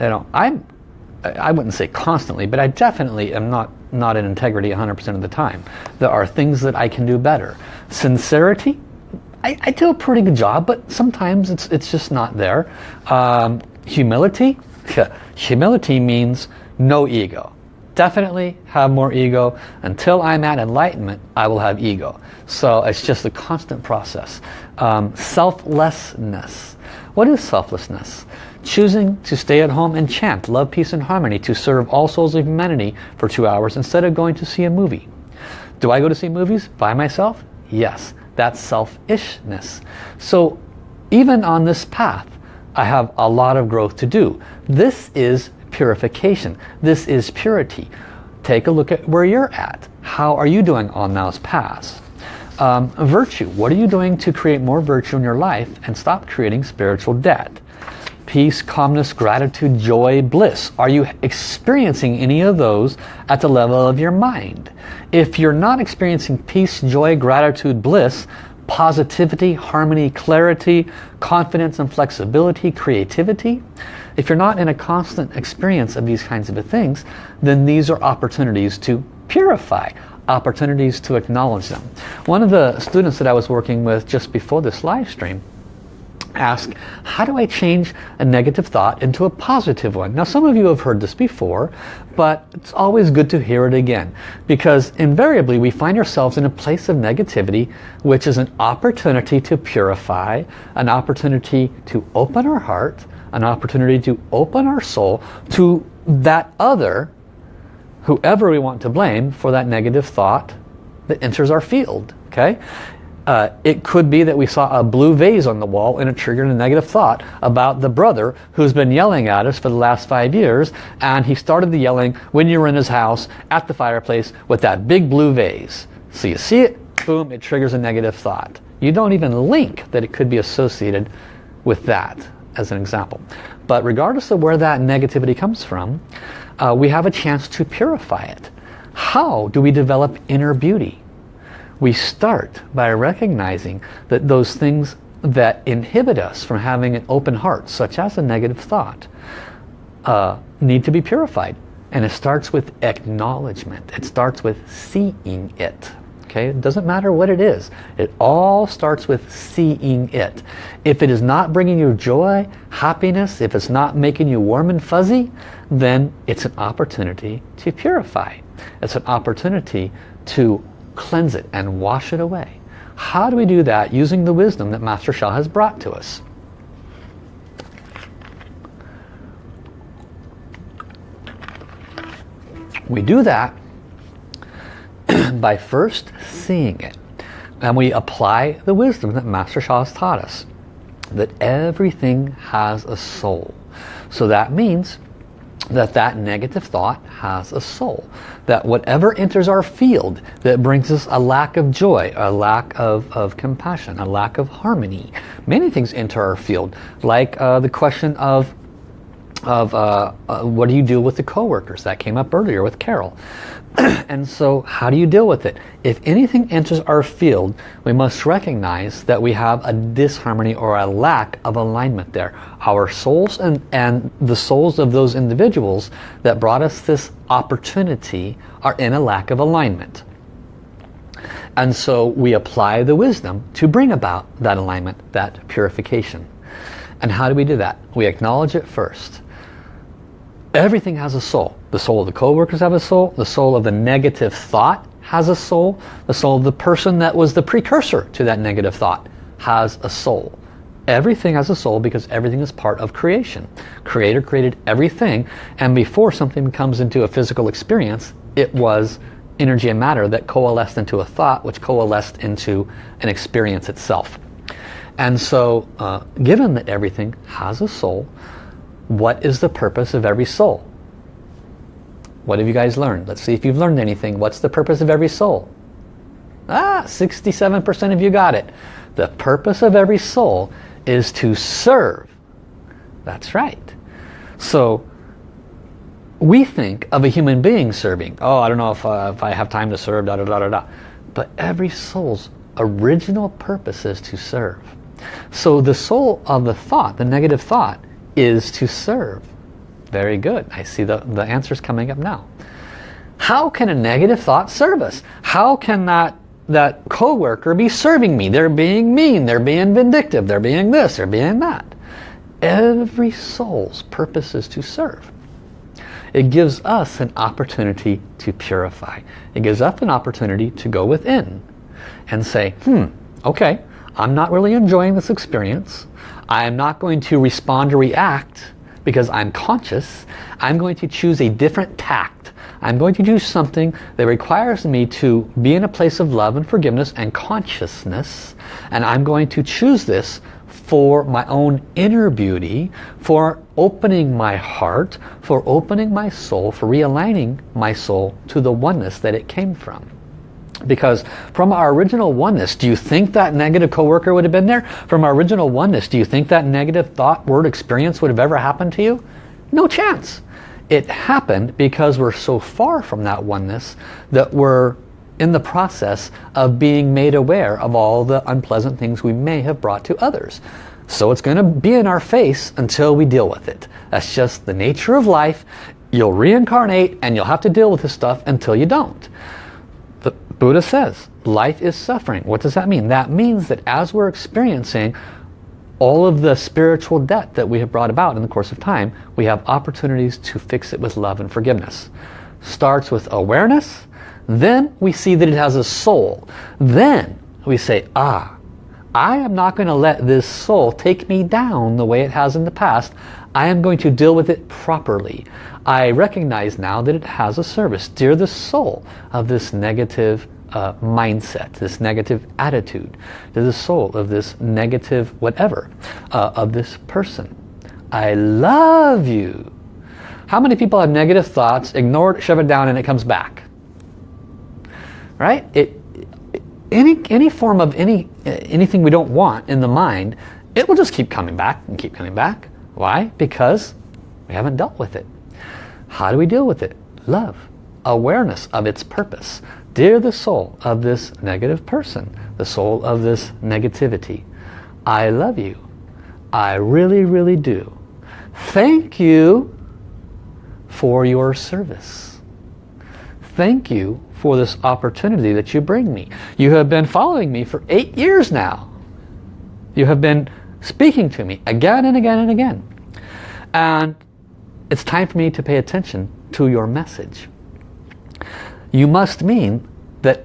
You know, I'm, I wouldn't say constantly, but I definitely am not, not in integrity 100% of the time. There are things that I can do better. Sincerity, I, I do a pretty good job, but sometimes it's, it's just not there. Um, humility, *laughs* humility means no ego. Definitely have more ego. Until I'm at enlightenment, I will have ego. So it's just a constant process. Um, selflessness. What is selflessness? Choosing to stay at home and chant love, peace and harmony to serve all souls of humanity for two hours instead of going to see a movie. Do I go to see movies by myself? Yes, that's selfishness. So even on this path, I have a lot of growth to do. This is purification. This is purity. Take a look at where you're at. How are you doing on those paths? Um, virtue. What are you doing to create more virtue in your life and stop creating spiritual debt? Peace, calmness, gratitude, joy, bliss. Are you experiencing any of those at the level of your mind? If you're not experiencing peace, joy, gratitude, bliss, positivity, harmony, clarity, confidence and flexibility, creativity, if you're not in a constant experience of these kinds of things, then these are opportunities to purify, opportunities to acknowledge them. One of the students that I was working with just before this live stream ask, how do I change a negative thought into a positive one? Now some of you have heard this before, but it's always good to hear it again because invariably we find ourselves in a place of negativity which is an opportunity to purify, an opportunity to open our heart, an opportunity to open our soul to that other, whoever we want to blame for that negative thought that enters our field. Okay, uh, it could be that we saw a blue vase on the wall and it triggered a negative thought about the brother who's been yelling at us for the last five years and he started the yelling when you were in his house at the fireplace with that big blue vase. So you see it, boom, it triggers a negative thought. You don't even link that it could be associated with that as an example. But regardless of where that negativity comes from, uh, we have a chance to purify it. How do we develop inner beauty? We start by recognizing that those things that inhibit us from having an open heart, such as a negative thought, uh, need to be purified. And it starts with acknowledgement. It starts with seeing it. Okay, it doesn't matter what it is. It all starts with seeing it. If it is not bringing you joy, happiness, if it's not making you warm and fuzzy, then it's an opportunity to purify. It's an opportunity to cleanse it and wash it away. How do we do that using the wisdom that Master Sha has brought to us? We do that *clears throat* by first seeing it. And we apply the wisdom that Master Sha has taught us. That everything has a soul. So that means that that negative thought has a soul. That whatever enters our field that brings us a lack of joy, a lack of, of compassion, a lack of harmony. Many things enter our field, like uh, the question of of uh, uh, what do you do with the coworkers that came up earlier with Carol *clears throat* and so how do you deal with it? If anything enters our field we must recognize that we have a disharmony or a lack of alignment there. Our souls and and the souls of those individuals that brought us this opportunity are in a lack of alignment. And so we apply the wisdom to bring about that alignment that purification. And how do we do that? We acknowledge it first Everything has a soul. The soul of the co-workers have a soul. The soul of the negative thought has a soul. The soul of the person that was the precursor to that negative thought has a soul. Everything has a soul because everything is part of creation. Creator created everything and before something comes into a physical experience, it was energy and matter that coalesced into a thought which coalesced into an experience itself. And so uh, given that everything has a soul, what is the purpose of every soul? What have you guys learned? Let's see if you've learned anything. What's the purpose of every soul? Ah, 67% of you got it. The purpose of every soul is to serve. That's right. So we think of a human being serving. Oh, I don't know if, uh, if I have time to serve, da da da da da. But every soul's original purpose is to serve. So the soul of the thought, the negative thought, is to serve. Very good. I see the, the answers coming up now. How can a negative thought serve us? How can that, that coworker be serving me? They're being mean, they're being vindictive, they're being this, they're being that. Every soul's purpose is to serve. It gives us an opportunity to purify. It gives us an opportunity to go within and say, hmm, okay, I'm not really enjoying this experience. I am not going to respond or react because I'm conscious. I'm going to choose a different tact. I'm going to do something that requires me to be in a place of love and forgiveness and consciousness. And I'm going to choose this for my own inner beauty, for opening my heart, for opening my soul, for realigning my soul to the oneness that it came from. Because from our original oneness, do you think that negative coworker would have been there? From our original oneness, do you think that negative thought, word, experience would have ever happened to you? No chance. It happened because we're so far from that oneness that we're in the process of being made aware of all the unpleasant things we may have brought to others. So it's going to be in our face until we deal with it. That's just the nature of life. You'll reincarnate and you'll have to deal with this stuff until you don't. Buddha says life is suffering. What does that mean? That means that as we're experiencing all of the spiritual debt that we have brought about in the course of time, we have opportunities to fix it with love and forgiveness. Starts with awareness, then we see that it has a soul. Then we say, ah, I am not going to let this soul take me down the way it has in the past. I am going to deal with it properly. I recognize now that it has a service. Dear the soul of this negative uh, mindset, this negative attitude, to the soul of this negative whatever, uh, of this person. I love you. How many people have negative thoughts, ignore it, shove it down, and it comes back? Right? It, any, any form of any anything we don't want in the mind, it will just keep coming back and keep coming back. Why? Because we haven't dealt with it. How do we deal with it? Love. Awareness of its purpose. Dear the soul of this negative person, the soul of this negativity, I love you. I really, really do. Thank you for your service. Thank you for this opportunity that you bring me. You have been following me for eight years now. You have been speaking to me again and again and again. And it's time for me to pay attention to your message you must mean that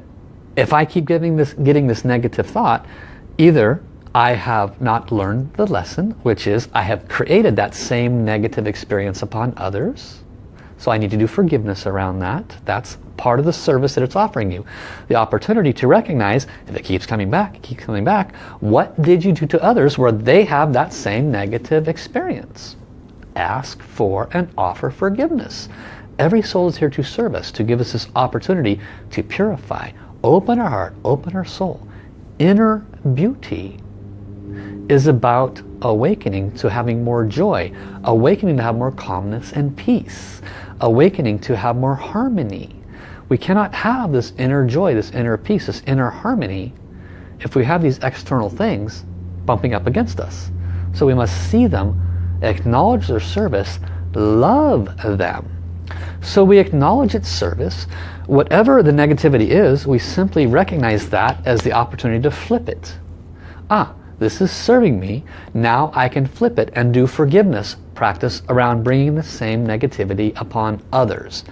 if I keep getting this, getting this negative thought, either I have not learned the lesson, which is I have created that same negative experience upon others. So I need to do forgiveness around that. That's part of the service that it's offering you. The opportunity to recognize, if it keeps coming back, keeps coming back, what did you do to others where they have that same negative experience? Ask for and offer forgiveness. Every soul is here to serve us, to give us this opportunity to purify, open our heart, open our soul. Inner beauty is about awakening to having more joy, awakening to have more calmness and peace, awakening to have more harmony. We cannot have this inner joy, this inner peace, this inner harmony if we have these external things bumping up against us. So we must see them, acknowledge their service, love them so we acknowledge its service. Whatever the negativity is, we simply recognize that as the opportunity to flip it. Ah, this is serving me. Now I can flip it and do forgiveness practice around bringing the same negativity upon others.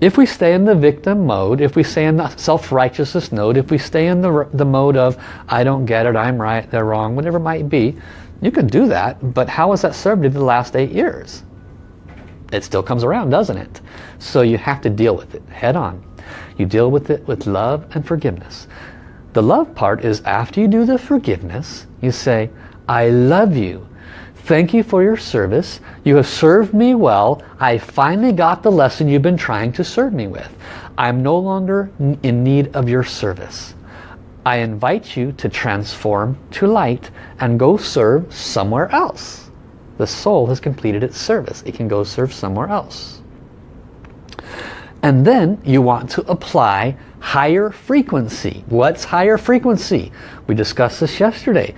If we stay in the victim mode, if we stay in the self-righteousness mode, if we stay in the, the mode of I don't get it, I'm right, they're wrong, whatever it might be, you can do that, but how has that served you the last eight years? it still comes around, doesn't it? So you have to deal with it head on. You deal with it with love and forgiveness. The love part is after you do the forgiveness, you say, I love you. Thank you for your service. You have served me well. I finally got the lesson you've been trying to serve me with. I'm no longer in need of your service. I invite you to transform to light and go serve somewhere else the soul has completed its service. It can go serve somewhere else. And then you want to apply higher frequency. What's higher frequency? We discussed this yesterday.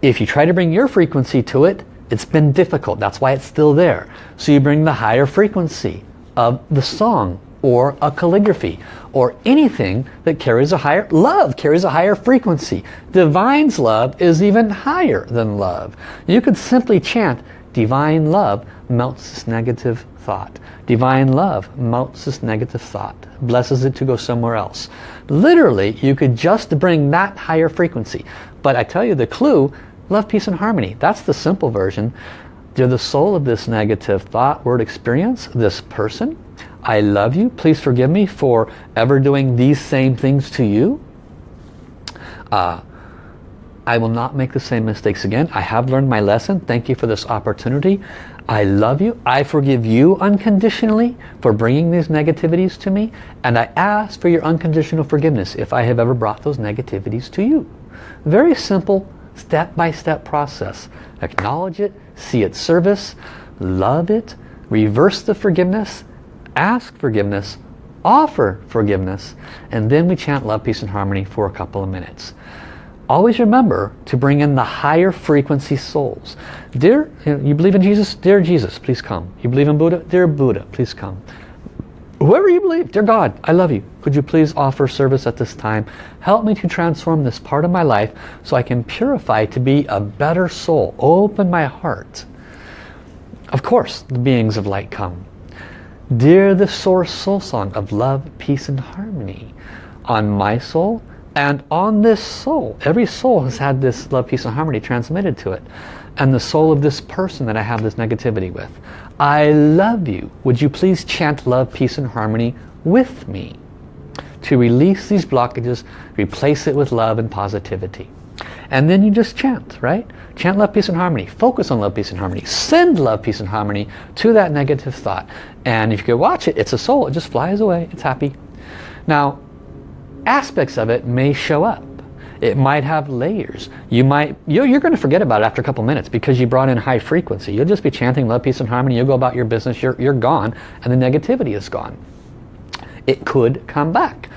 If you try to bring your frequency to it, it's been difficult. That's why it's still there. So you bring the higher frequency of the song or a calligraphy or anything that carries a higher love carries a higher frequency divine's love is even higher than love you could simply chant Divine love melts this negative thought. Divine love melts this negative thought, blesses it to go somewhere else. Literally, you could just bring that higher frequency. But I tell you the clue, love, peace and harmony. That's the simple version. You're the soul of this negative thought, word, experience, this person. I love you. Please forgive me for ever doing these same things to you. Uh, I will not make the same mistakes again. I have learned my lesson. Thank you for this opportunity. I love you. I forgive you unconditionally for bringing these negativities to me. And I ask for your unconditional forgiveness if I have ever brought those negativities to you. Very simple step-by-step -step process. Acknowledge it, see its service, love it, reverse the forgiveness, ask forgiveness, offer forgiveness, and then we chant love, peace, and harmony for a couple of minutes always remember to bring in the higher frequency souls. Dear, you believe in Jesus? Dear Jesus, please come. You believe in Buddha? Dear Buddha, please come. Whoever you believe, dear God, I love you. Could you please offer service at this time? Help me to transform this part of my life so I can purify to be a better soul. Open my heart. Of course, the beings of light come. Dear the source soul song of love, peace and harmony. On my soul and on this soul. Every soul has had this love, peace and harmony transmitted to it. And the soul of this person that I have this negativity with. I love you. Would you please chant love, peace and harmony with me? To release these blockages, replace it with love and positivity. And then you just chant, right? Chant love, peace and harmony. Focus on love, peace and harmony. Send love, peace and harmony to that negative thought. And if you could watch it, it's a soul. It just flies away. It's happy. Now, aspects of it may show up. It might have layers. You might, you're going to forget about it after a couple minutes because you brought in high frequency. You'll just be chanting love, peace and harmony. You'll go about your business. You're, you're gone and the negativity is gone. It could come back.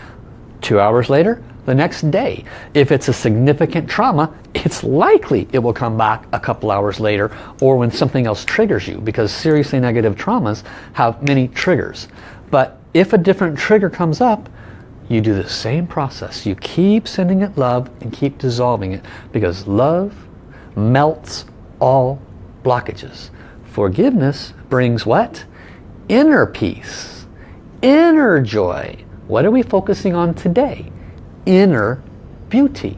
Two hours later, the next day. If it's a significant trauma, it's likely it will come back a couple hours later or when something else triggers you because seriously negative traumas have many triggers. But if a different trigger comes up, you do the same process. You keep sending it love and keep dissolving it because love melts all blockages. Forgiveness brings what? Inner peace, inner joy. What are we focusing on today? Inner beauty.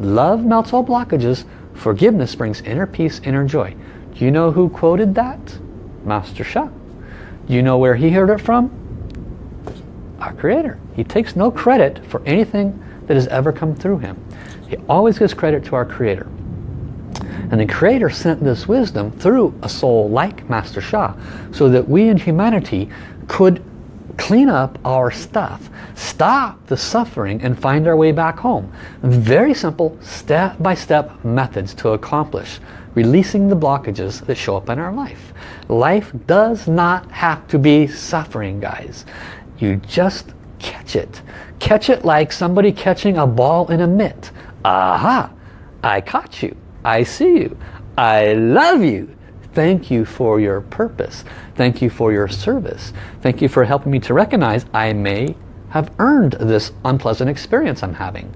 Love melts all blockages. Forgiveness brings inner peace, inner joy. Do you know who quoted that? Master Sha. Do you know where he heard it from? Our creator. He takes no credit for anything that has ever come through him. He always gives credit to our creator. And the creator sent this wisdom through a soul like Master Sha so that we in humanity could clean up our stuff, stop the suffering and find our way back home. Very simple step-by-step -step methods to accomplish releasing the blockages that show up in our life. Life does not have to be suffering, guys. You just catch it. Catch it like somebody catching a ball in a mitt. Aha! I caught you. I see you. I love you. Thank you for your purpose. Thank you for your service. Thank you for helping me to recognize I may have earned this unpleasant experience I'm having.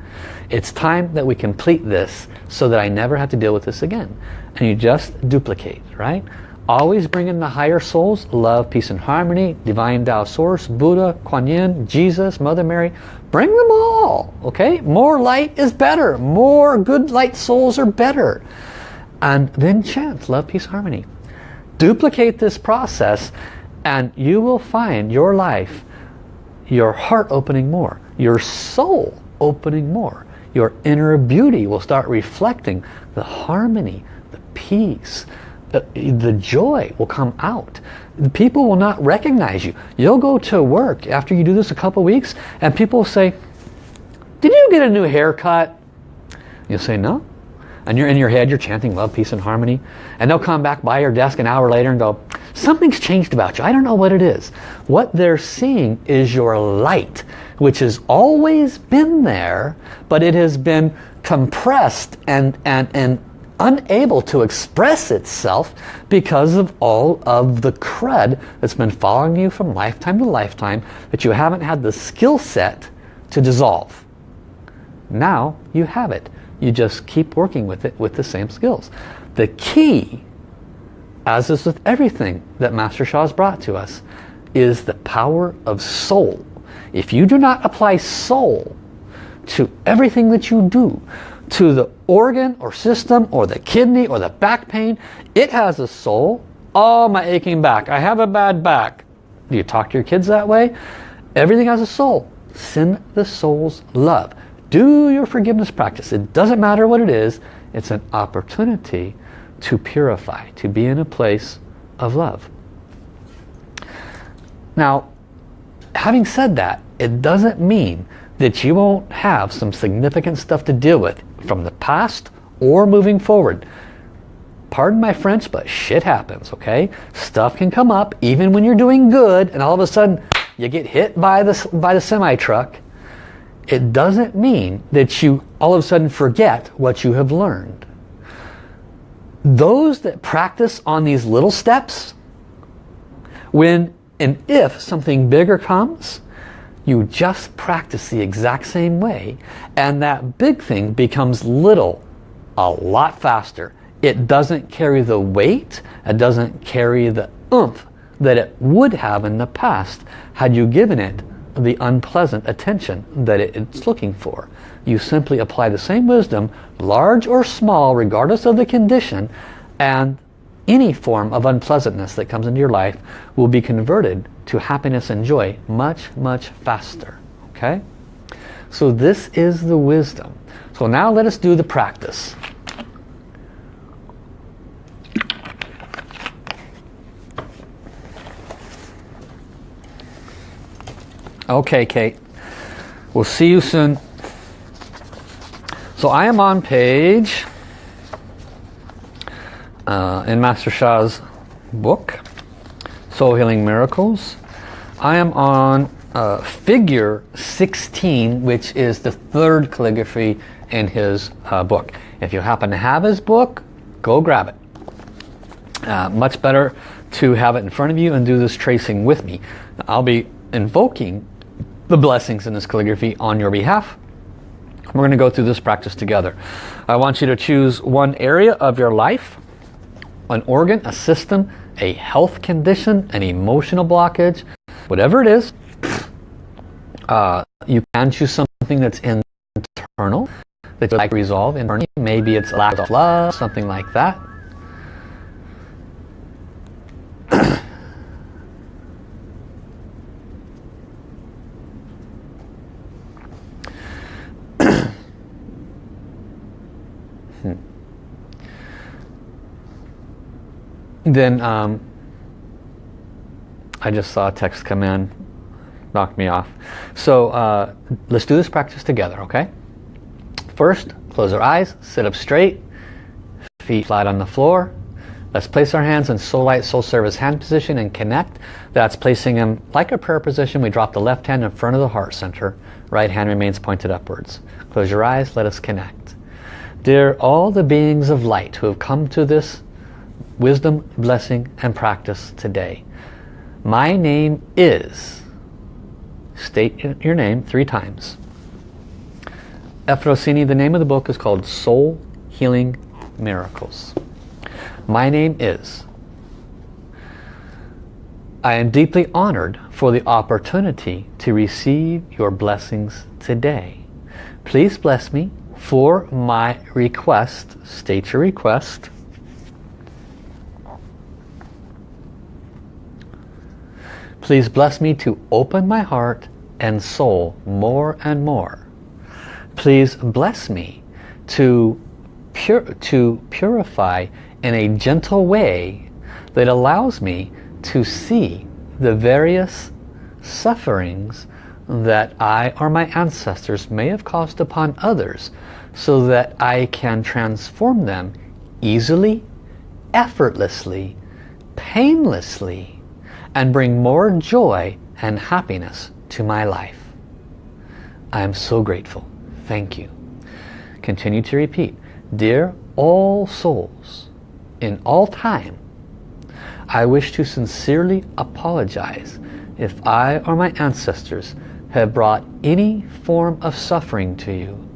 It's time that we complete this so that I never have to deal with this again. And you just duplicate, right? Always bring in the higher souls, love, peace and harmony, divine Tao source, Buddha, Kuan Yin, Jesus, Mother Mary. Bring them all, okay? More light is better. More good light souls are better. And then chant love, peace, harmony. Duplicate this process and you will find your life, your heart opening more, your soul opening more. Your inner beauty will start reflecting the harmony, the peace, the, the joy will come out. People will not recognize you. You'll go to work after you do this a couple weeks and people will say, did you get a new haircut? You'll say, no. And you're in your head, you're chanting love, peace, and harmony. And they'll come back by your desk an hour later and go, something's changed about you. I don't know what it is. What they're seeing is your light, which has always been there, but it has been compressed and, and, and unable to express itself because of all of the crud that's been following you from lifetime to lifetime that you haven't had the skill set to dissolve. Now you have it. You just keep working with it with the same skills. The key, as is with everything that Master Sha has brought to us, is the power of soul. If you do not apply soul to everything that you do, to the organ or system or the kidney or the back pain. It has a soul. Oh, my aching back. I have a bad back. Do you talk to your kids that way? Everything has a soul. Send the soul's love. Do your forgiveness practice. It doesn't matter what it is. It's an opportunity to purify, to be in a place of love. Now, having said that, it doesn't mean that you won't have some significant stuff to deal with from the past or moving forward. Pardon my French, but shit happens, okay? Stuff can come up even when you're doing good and all of a sudden you get hit by the, by the semi-truck. It doesn't mean that you all of a sudden forget what you have learned. Those that practice on these little steps, when And if something bigger comes, you just practice the exact same way and that big thing becomes little a lot faster. It doesn't carry the weight, it doesn't carry the oomph that it would have in the past had you given it the unpleasant attention that it's looking for. You simply apply the same wisdom, large or small, regardless of the condition, and any form of unpleasantness that comes into your life will be converted to happiness and joy much, much faster. Okay? So this is the wisdom. So now let us do the practice. Okay, Kate. We'll see you soon. So I am on page uh, in Master Sha's book, Soul Healing Miracles. I am on uh, figure 16, which is the third calligraphy in his uh, book. If you happen to have his book, go grab it. Uh, much better to have it in front of you and do this tracing with me. I'll be invoking the blessings in this calligraphy on your behalf. We're going to go through this practice together. I want you to choose one area of your life, an organ, a system, a health condition, an emotional blockage, whatever it is. Uh, you can choose something that's internal, that you like to resolve internally. Maybe it's lack of love, something like that. *clears throat* then um, I just saw a text come in, knocked me off. So uh, let's do this practice together, okay? First, close our eyes, sit up straight, feet flat on the floor. Let's place our hands in Soul Light, Soul Service hand position and connect. That's placing them like a prayer position. We drop the left hand in front of the heart center. Right hand remains pointed upwards. Close your eyes, let us connect. Dear all the beings of light who have come to this wisdom, blessing, and practice today. My name is, state your name three times. Efrosini, the name of the book is called Soul Healing Miracles. My name is. I am deeply honored for the opportunity to receive your blessings today. Please bless me for my request. State your request Please bless me to open my heart and soul more and more. Please bless me to, pur to purify in a gentle way that allows me to see the various sufferings that I or my ancestors may have caused upon others so that I can transform them easily, effortlessly, painlessly, and bring more joy and happiness to my life. I am so grateful. Thank you. Continue to repeat. Dear all souls, in all time, I wish to sincerely apologize if I or my ancestors have brought any form of suffering to you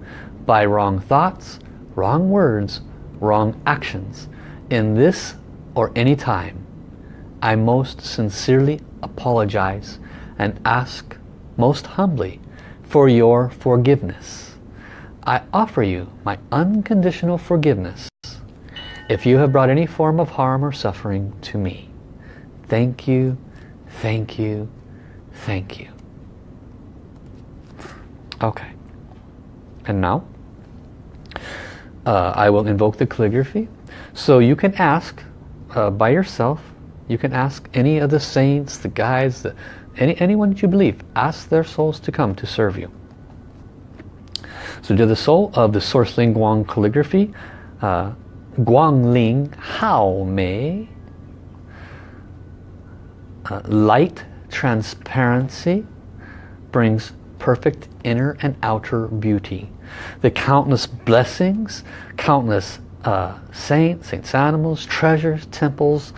by wrong thoughts, wrong words, wrong actions in this or any time I most sincerely apologize and ask most humbly for your forgiveness. I offer you my unconditional forgiveness if you have brought any form of harm or suffering to me. Thank you, thank you, thank you. Okay. And now, uh, I will invoke the calligraphy. So you can ask uh, by yourself you can ask any of the saints, the guides, the, any, anyone that you believe. Ask their souls to come to serve you. So to the soul of the Source Ling Guang calligraphy, uh, Guang Liang Hao Mei, uh, light transparency brings perfect inner and outer beauty. The countless blessings, countless uh, saints, saints animals, treasures, temples,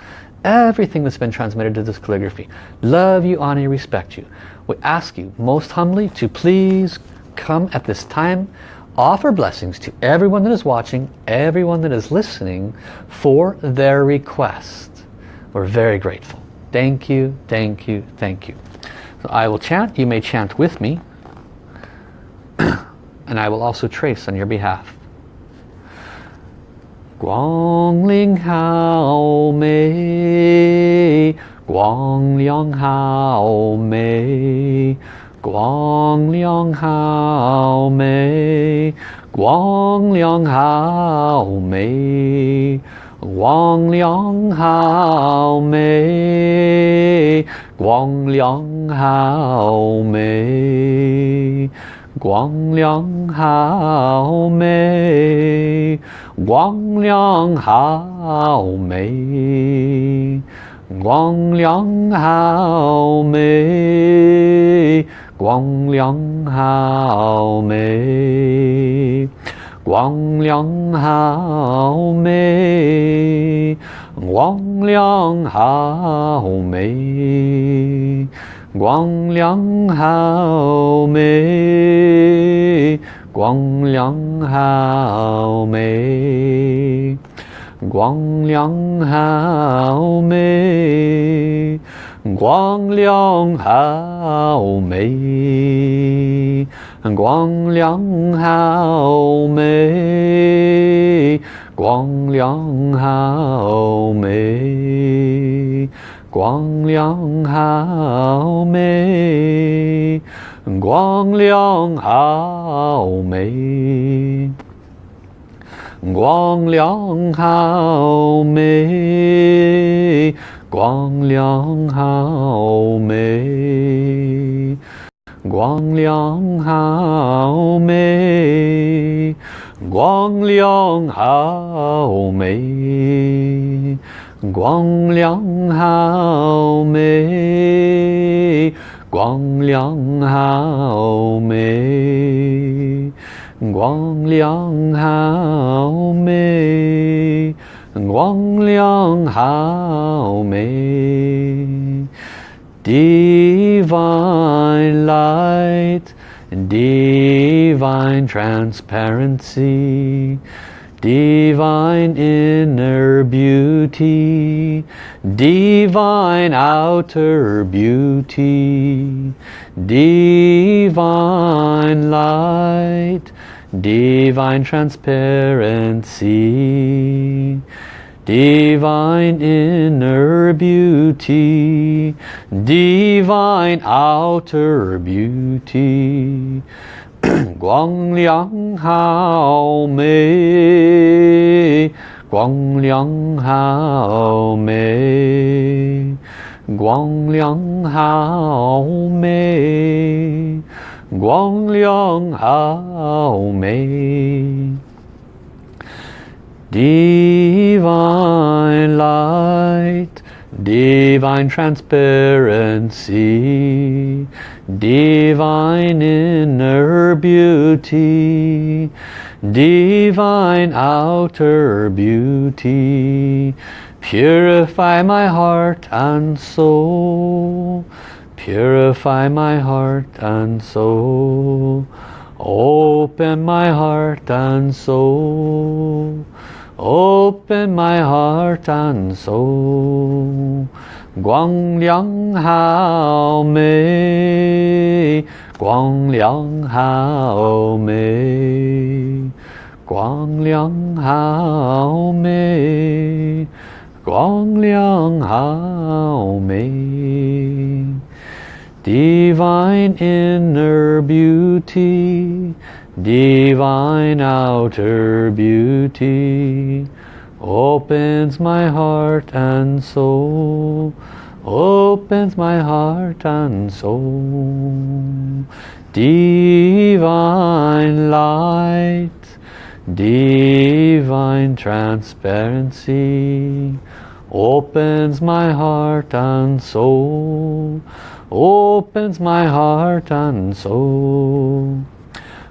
everything that's been transmitted to this calligraphy. Love you, honor you, respect you. We ask you most humbly to please come at this time, offer blessings to everyone that is watching, everyone that is listening for their request. We're very grateful. Thank you, thank you, thank you. So I will chant, you may chant with me, *clears throat* and I will also trace on your behalf. 光亮好美光亮好美光亮好美光亮好美光亮好美光亮好美光亮好美光亮好美光亮好美光亮好美光亮好美光亮好美光亮好美光亮好美光亮好美光亮好美光亮好美光亮好美。光亮好美光亮好美光亮好美光亮好美光亮好美光亮好美。光亮好美，光亮好美，光亮好美，光亮好美。Divine light, divine transparency. Divine inner beauty, divine outer beauty, divine light, divine transparency, divine inner beauty, divine outer beauty, 光亮好美，光亮好美，光亮好美，光亮好美，Divine light divine transparency, divine inner beauty, divine outer beauty, purify my heart and soul, purify my heart and soul, open my heart and soul, Open my heart and soul. Guang Liang Hao Mei. Guang Liang Hao Mei. Guang Liang Hao Mei. Guang Liang Hao Mei. Divine inner beauty divine outer beauty opens my heart and soul opens my heart and soul. Divine light divine transparency opens my heart and soul opens my heart and soul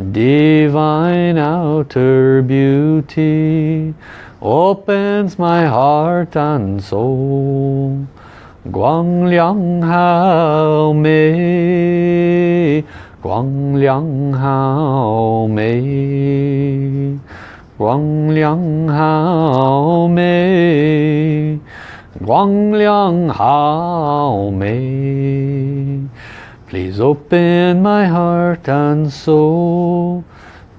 Divine outer beauty opens my heart and soul. Guang Liang Hao Mei, Guang Liang Hao Mei, Guang Liang Hao Mei, Guang Liang Hao Mei. Please open my heart and soul.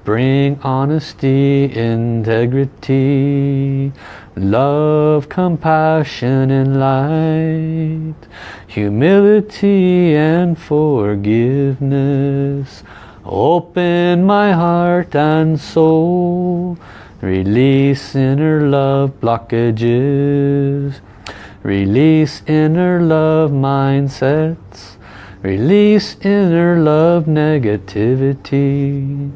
Bring honesty, integrity, love, compassion and light, humility and forgiveness. Open my heart and soul. Release inner love blockages. Release inner love mindsets. Release inner love negativity.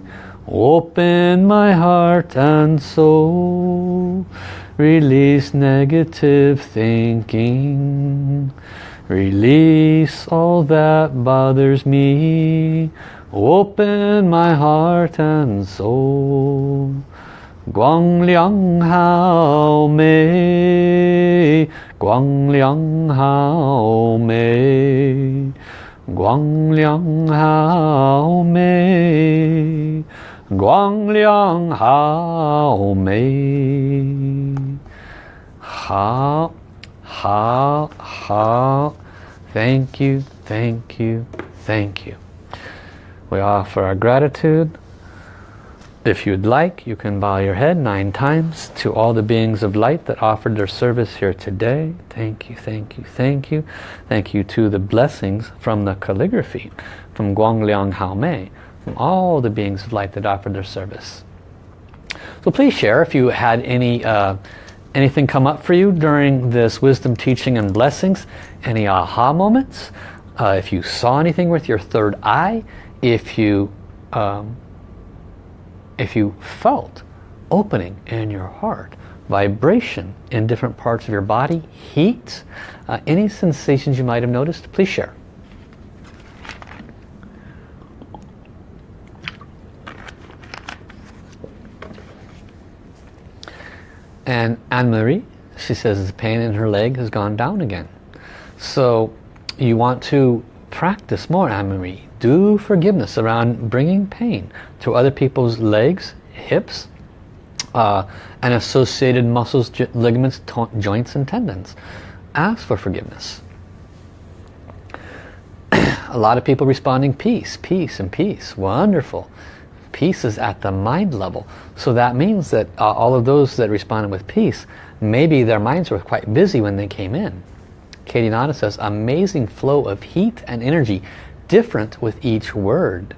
Open my heart and soul. Release negative thinking. Release all that bothers me. Open my heart and soul. Guang Liang Hao Mei. Guang Liang Hao Mei. Guangliang Hao Mei Guangliang Hao Ha Ha Ha. Thank you, thank you, thank you. We offer our gratitude if you'd like, you can bow your head nine times to all the beings of light that offered their service here today. Thank you, thank you, thank you. Thank you to the blessings from the calligraphy, from Guang Liang Hao Mei, from all the beings of light that offered their service. So please share if you had any uh, anything come up for you during this wisdom teaching and blessings, any aha moments, uh, if you saw anything with your third eye, if you um, if you felt opening in your heart, vibration in different parts of your body, heat, uh, any sensations you might have noticed, please share. And Anne-Marie, she says the pain in her leg has gone down again. So you want to practice more, Anne-Marie do forgiveness around bringing pain to other people's legs, hips, uh, and associated muscles, ligaments, joints and tendons. Ask for forgiveness. *clears throat* A lot of people responding peace, peace and peace. Wonderful. Peace is at the mind level. So that means that uh, all of those that responded with peace, maybe their minds were quite busy when they came in. Katie Nada says, amazing flow of heat and energy different with each word.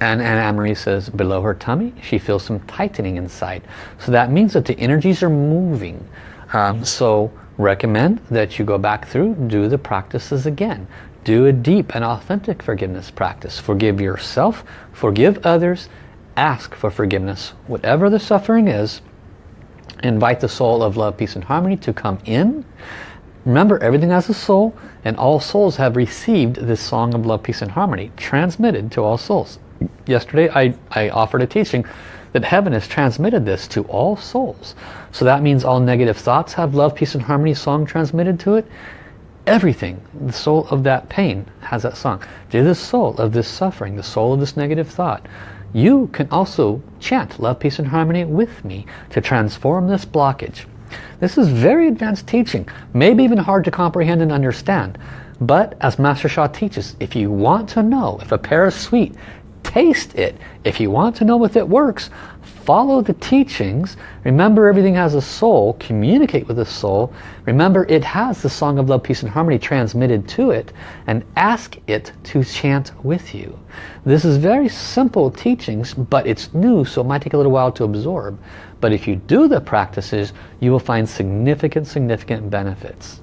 And Anna-Marie says below her tummy she feels some tightening inside. So that means that the energies are moving. Um, so recommend that you go back through, do the practices again. Do a deep and authentic forgiveness practice. Forgive yourself, forgive others, ask for forgiveness. Whatever the suffering is, invite the soul of love, peace and harmony to come in Remember, everything has a soul, and all souls have received this song of love, peace, and harmony, transmitted to all souls. Yesterday, I, I offered a teaching that heaven has transmitted this to all souls. So that means all negative thoughts have love, peace, and harmony song transmitted to it. Everything, the soul of that pain has that song. To the soul of this suffering, the soul of this negative thought, you can also chant love, peace, and harmony with me to transform this blockage. This is very advanced teaching, maybe even hard to comprehend and understand. But as Master Sha teaches, if you want to know if a pear is sweet, taste it. If you want to know if it works, follow the teachings. Remember everything has a soul. Communicate with the soul. Remember it has the Song of Love, Peace and Harmony transmitted to it. And ask it to chant with you. This is very simple teachings, but it's new, so it might take a little while to absorb. But if you do the practices, you will find significant, significant benefits.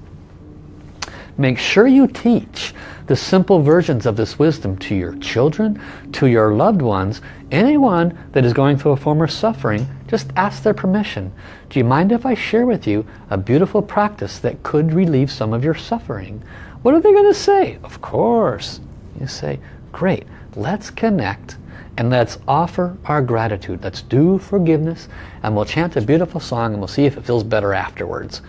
Make sure you teach the simple versions of this wisdom to your children, to your loved ones, anyone that is going through a form of suffering, just ask their permission. Do you mind if I share with you a beautiful practice that could relieve some of your suffering? What are they going to say? Of course. You say, great, let's connect and let's offer our gratitude. Let's do forgiveness and we'll chant a beautiful song and we'll see if it feels better afterwards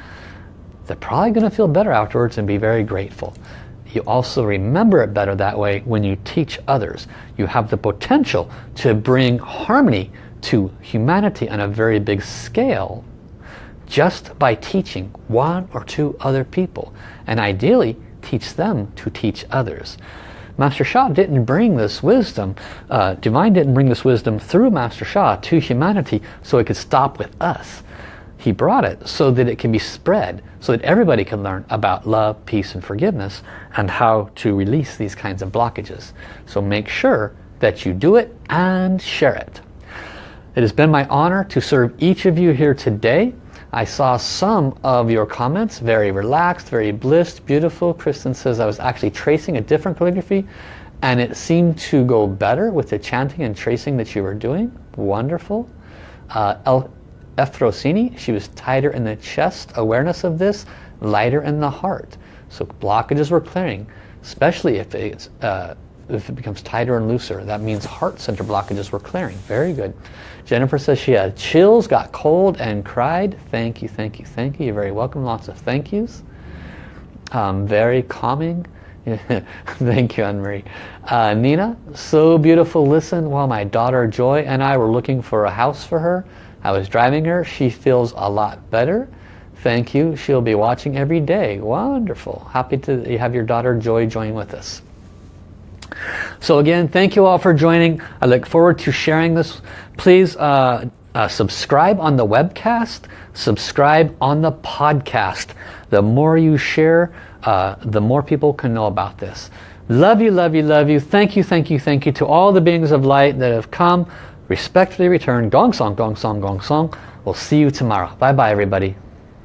they're probably going to feel better afterwards and be very grateful. You also remember it better that way when you teach others. You have the potential to bring harmony to humanity on a very big scale just by teaching one or two other people. And ideally, teach them to teach others. Master Sha didn't bring this wisdom, uh, Divine didn't bring this wisdom through Master Sha to humanity so it could stop with us. He brought it so that it can be spread, so that everybody can learn about love, peace and forgiveness and how to release these kinds of blockages. So make sure that you do it and share it. It has been my honor to serve each of you here today. I saw some of your comments, very relaxed, very blissed, beautiful. Kristen says I was actually tracing a different calligraphy and it seemed to go better with the chanting and tracing that you were doing. Wonderful. Uh, Efrosini, she was tighter in the chest, awareness of this, lighter in the heart. So blockages were clearing, especially if, it's, uh, if it becomes tighter and looser. That means heart center blockages were clearing. Very good. Jennifer says she had chills, got cold and cried. Thank you, thank you, thank you. You're very welcome. Lots of thank yous. Um, very calming. *laughs* Thank you, Anne-Marie. Uh, Nina, so beautiful. Listen, while my daughter Joy and I were looking for a house for her, I was driving her. She feels a lot better. Thank you. She'll be watching every day. Wonderful. Happy to have your daughter Joy join with us. So again, thank you all for joining. I look forward to sharing this. Please uh, uh, subscribe on the webcast. Subscribe on the podcast. The more you share, uh, the more people can know about this. Love you, love you, love you. Thank you, thank you, thank you to all the beings of light that have come respectfully return. Gong song, gong song, gong song. We'll see you tomorrow. Bye bye everybody.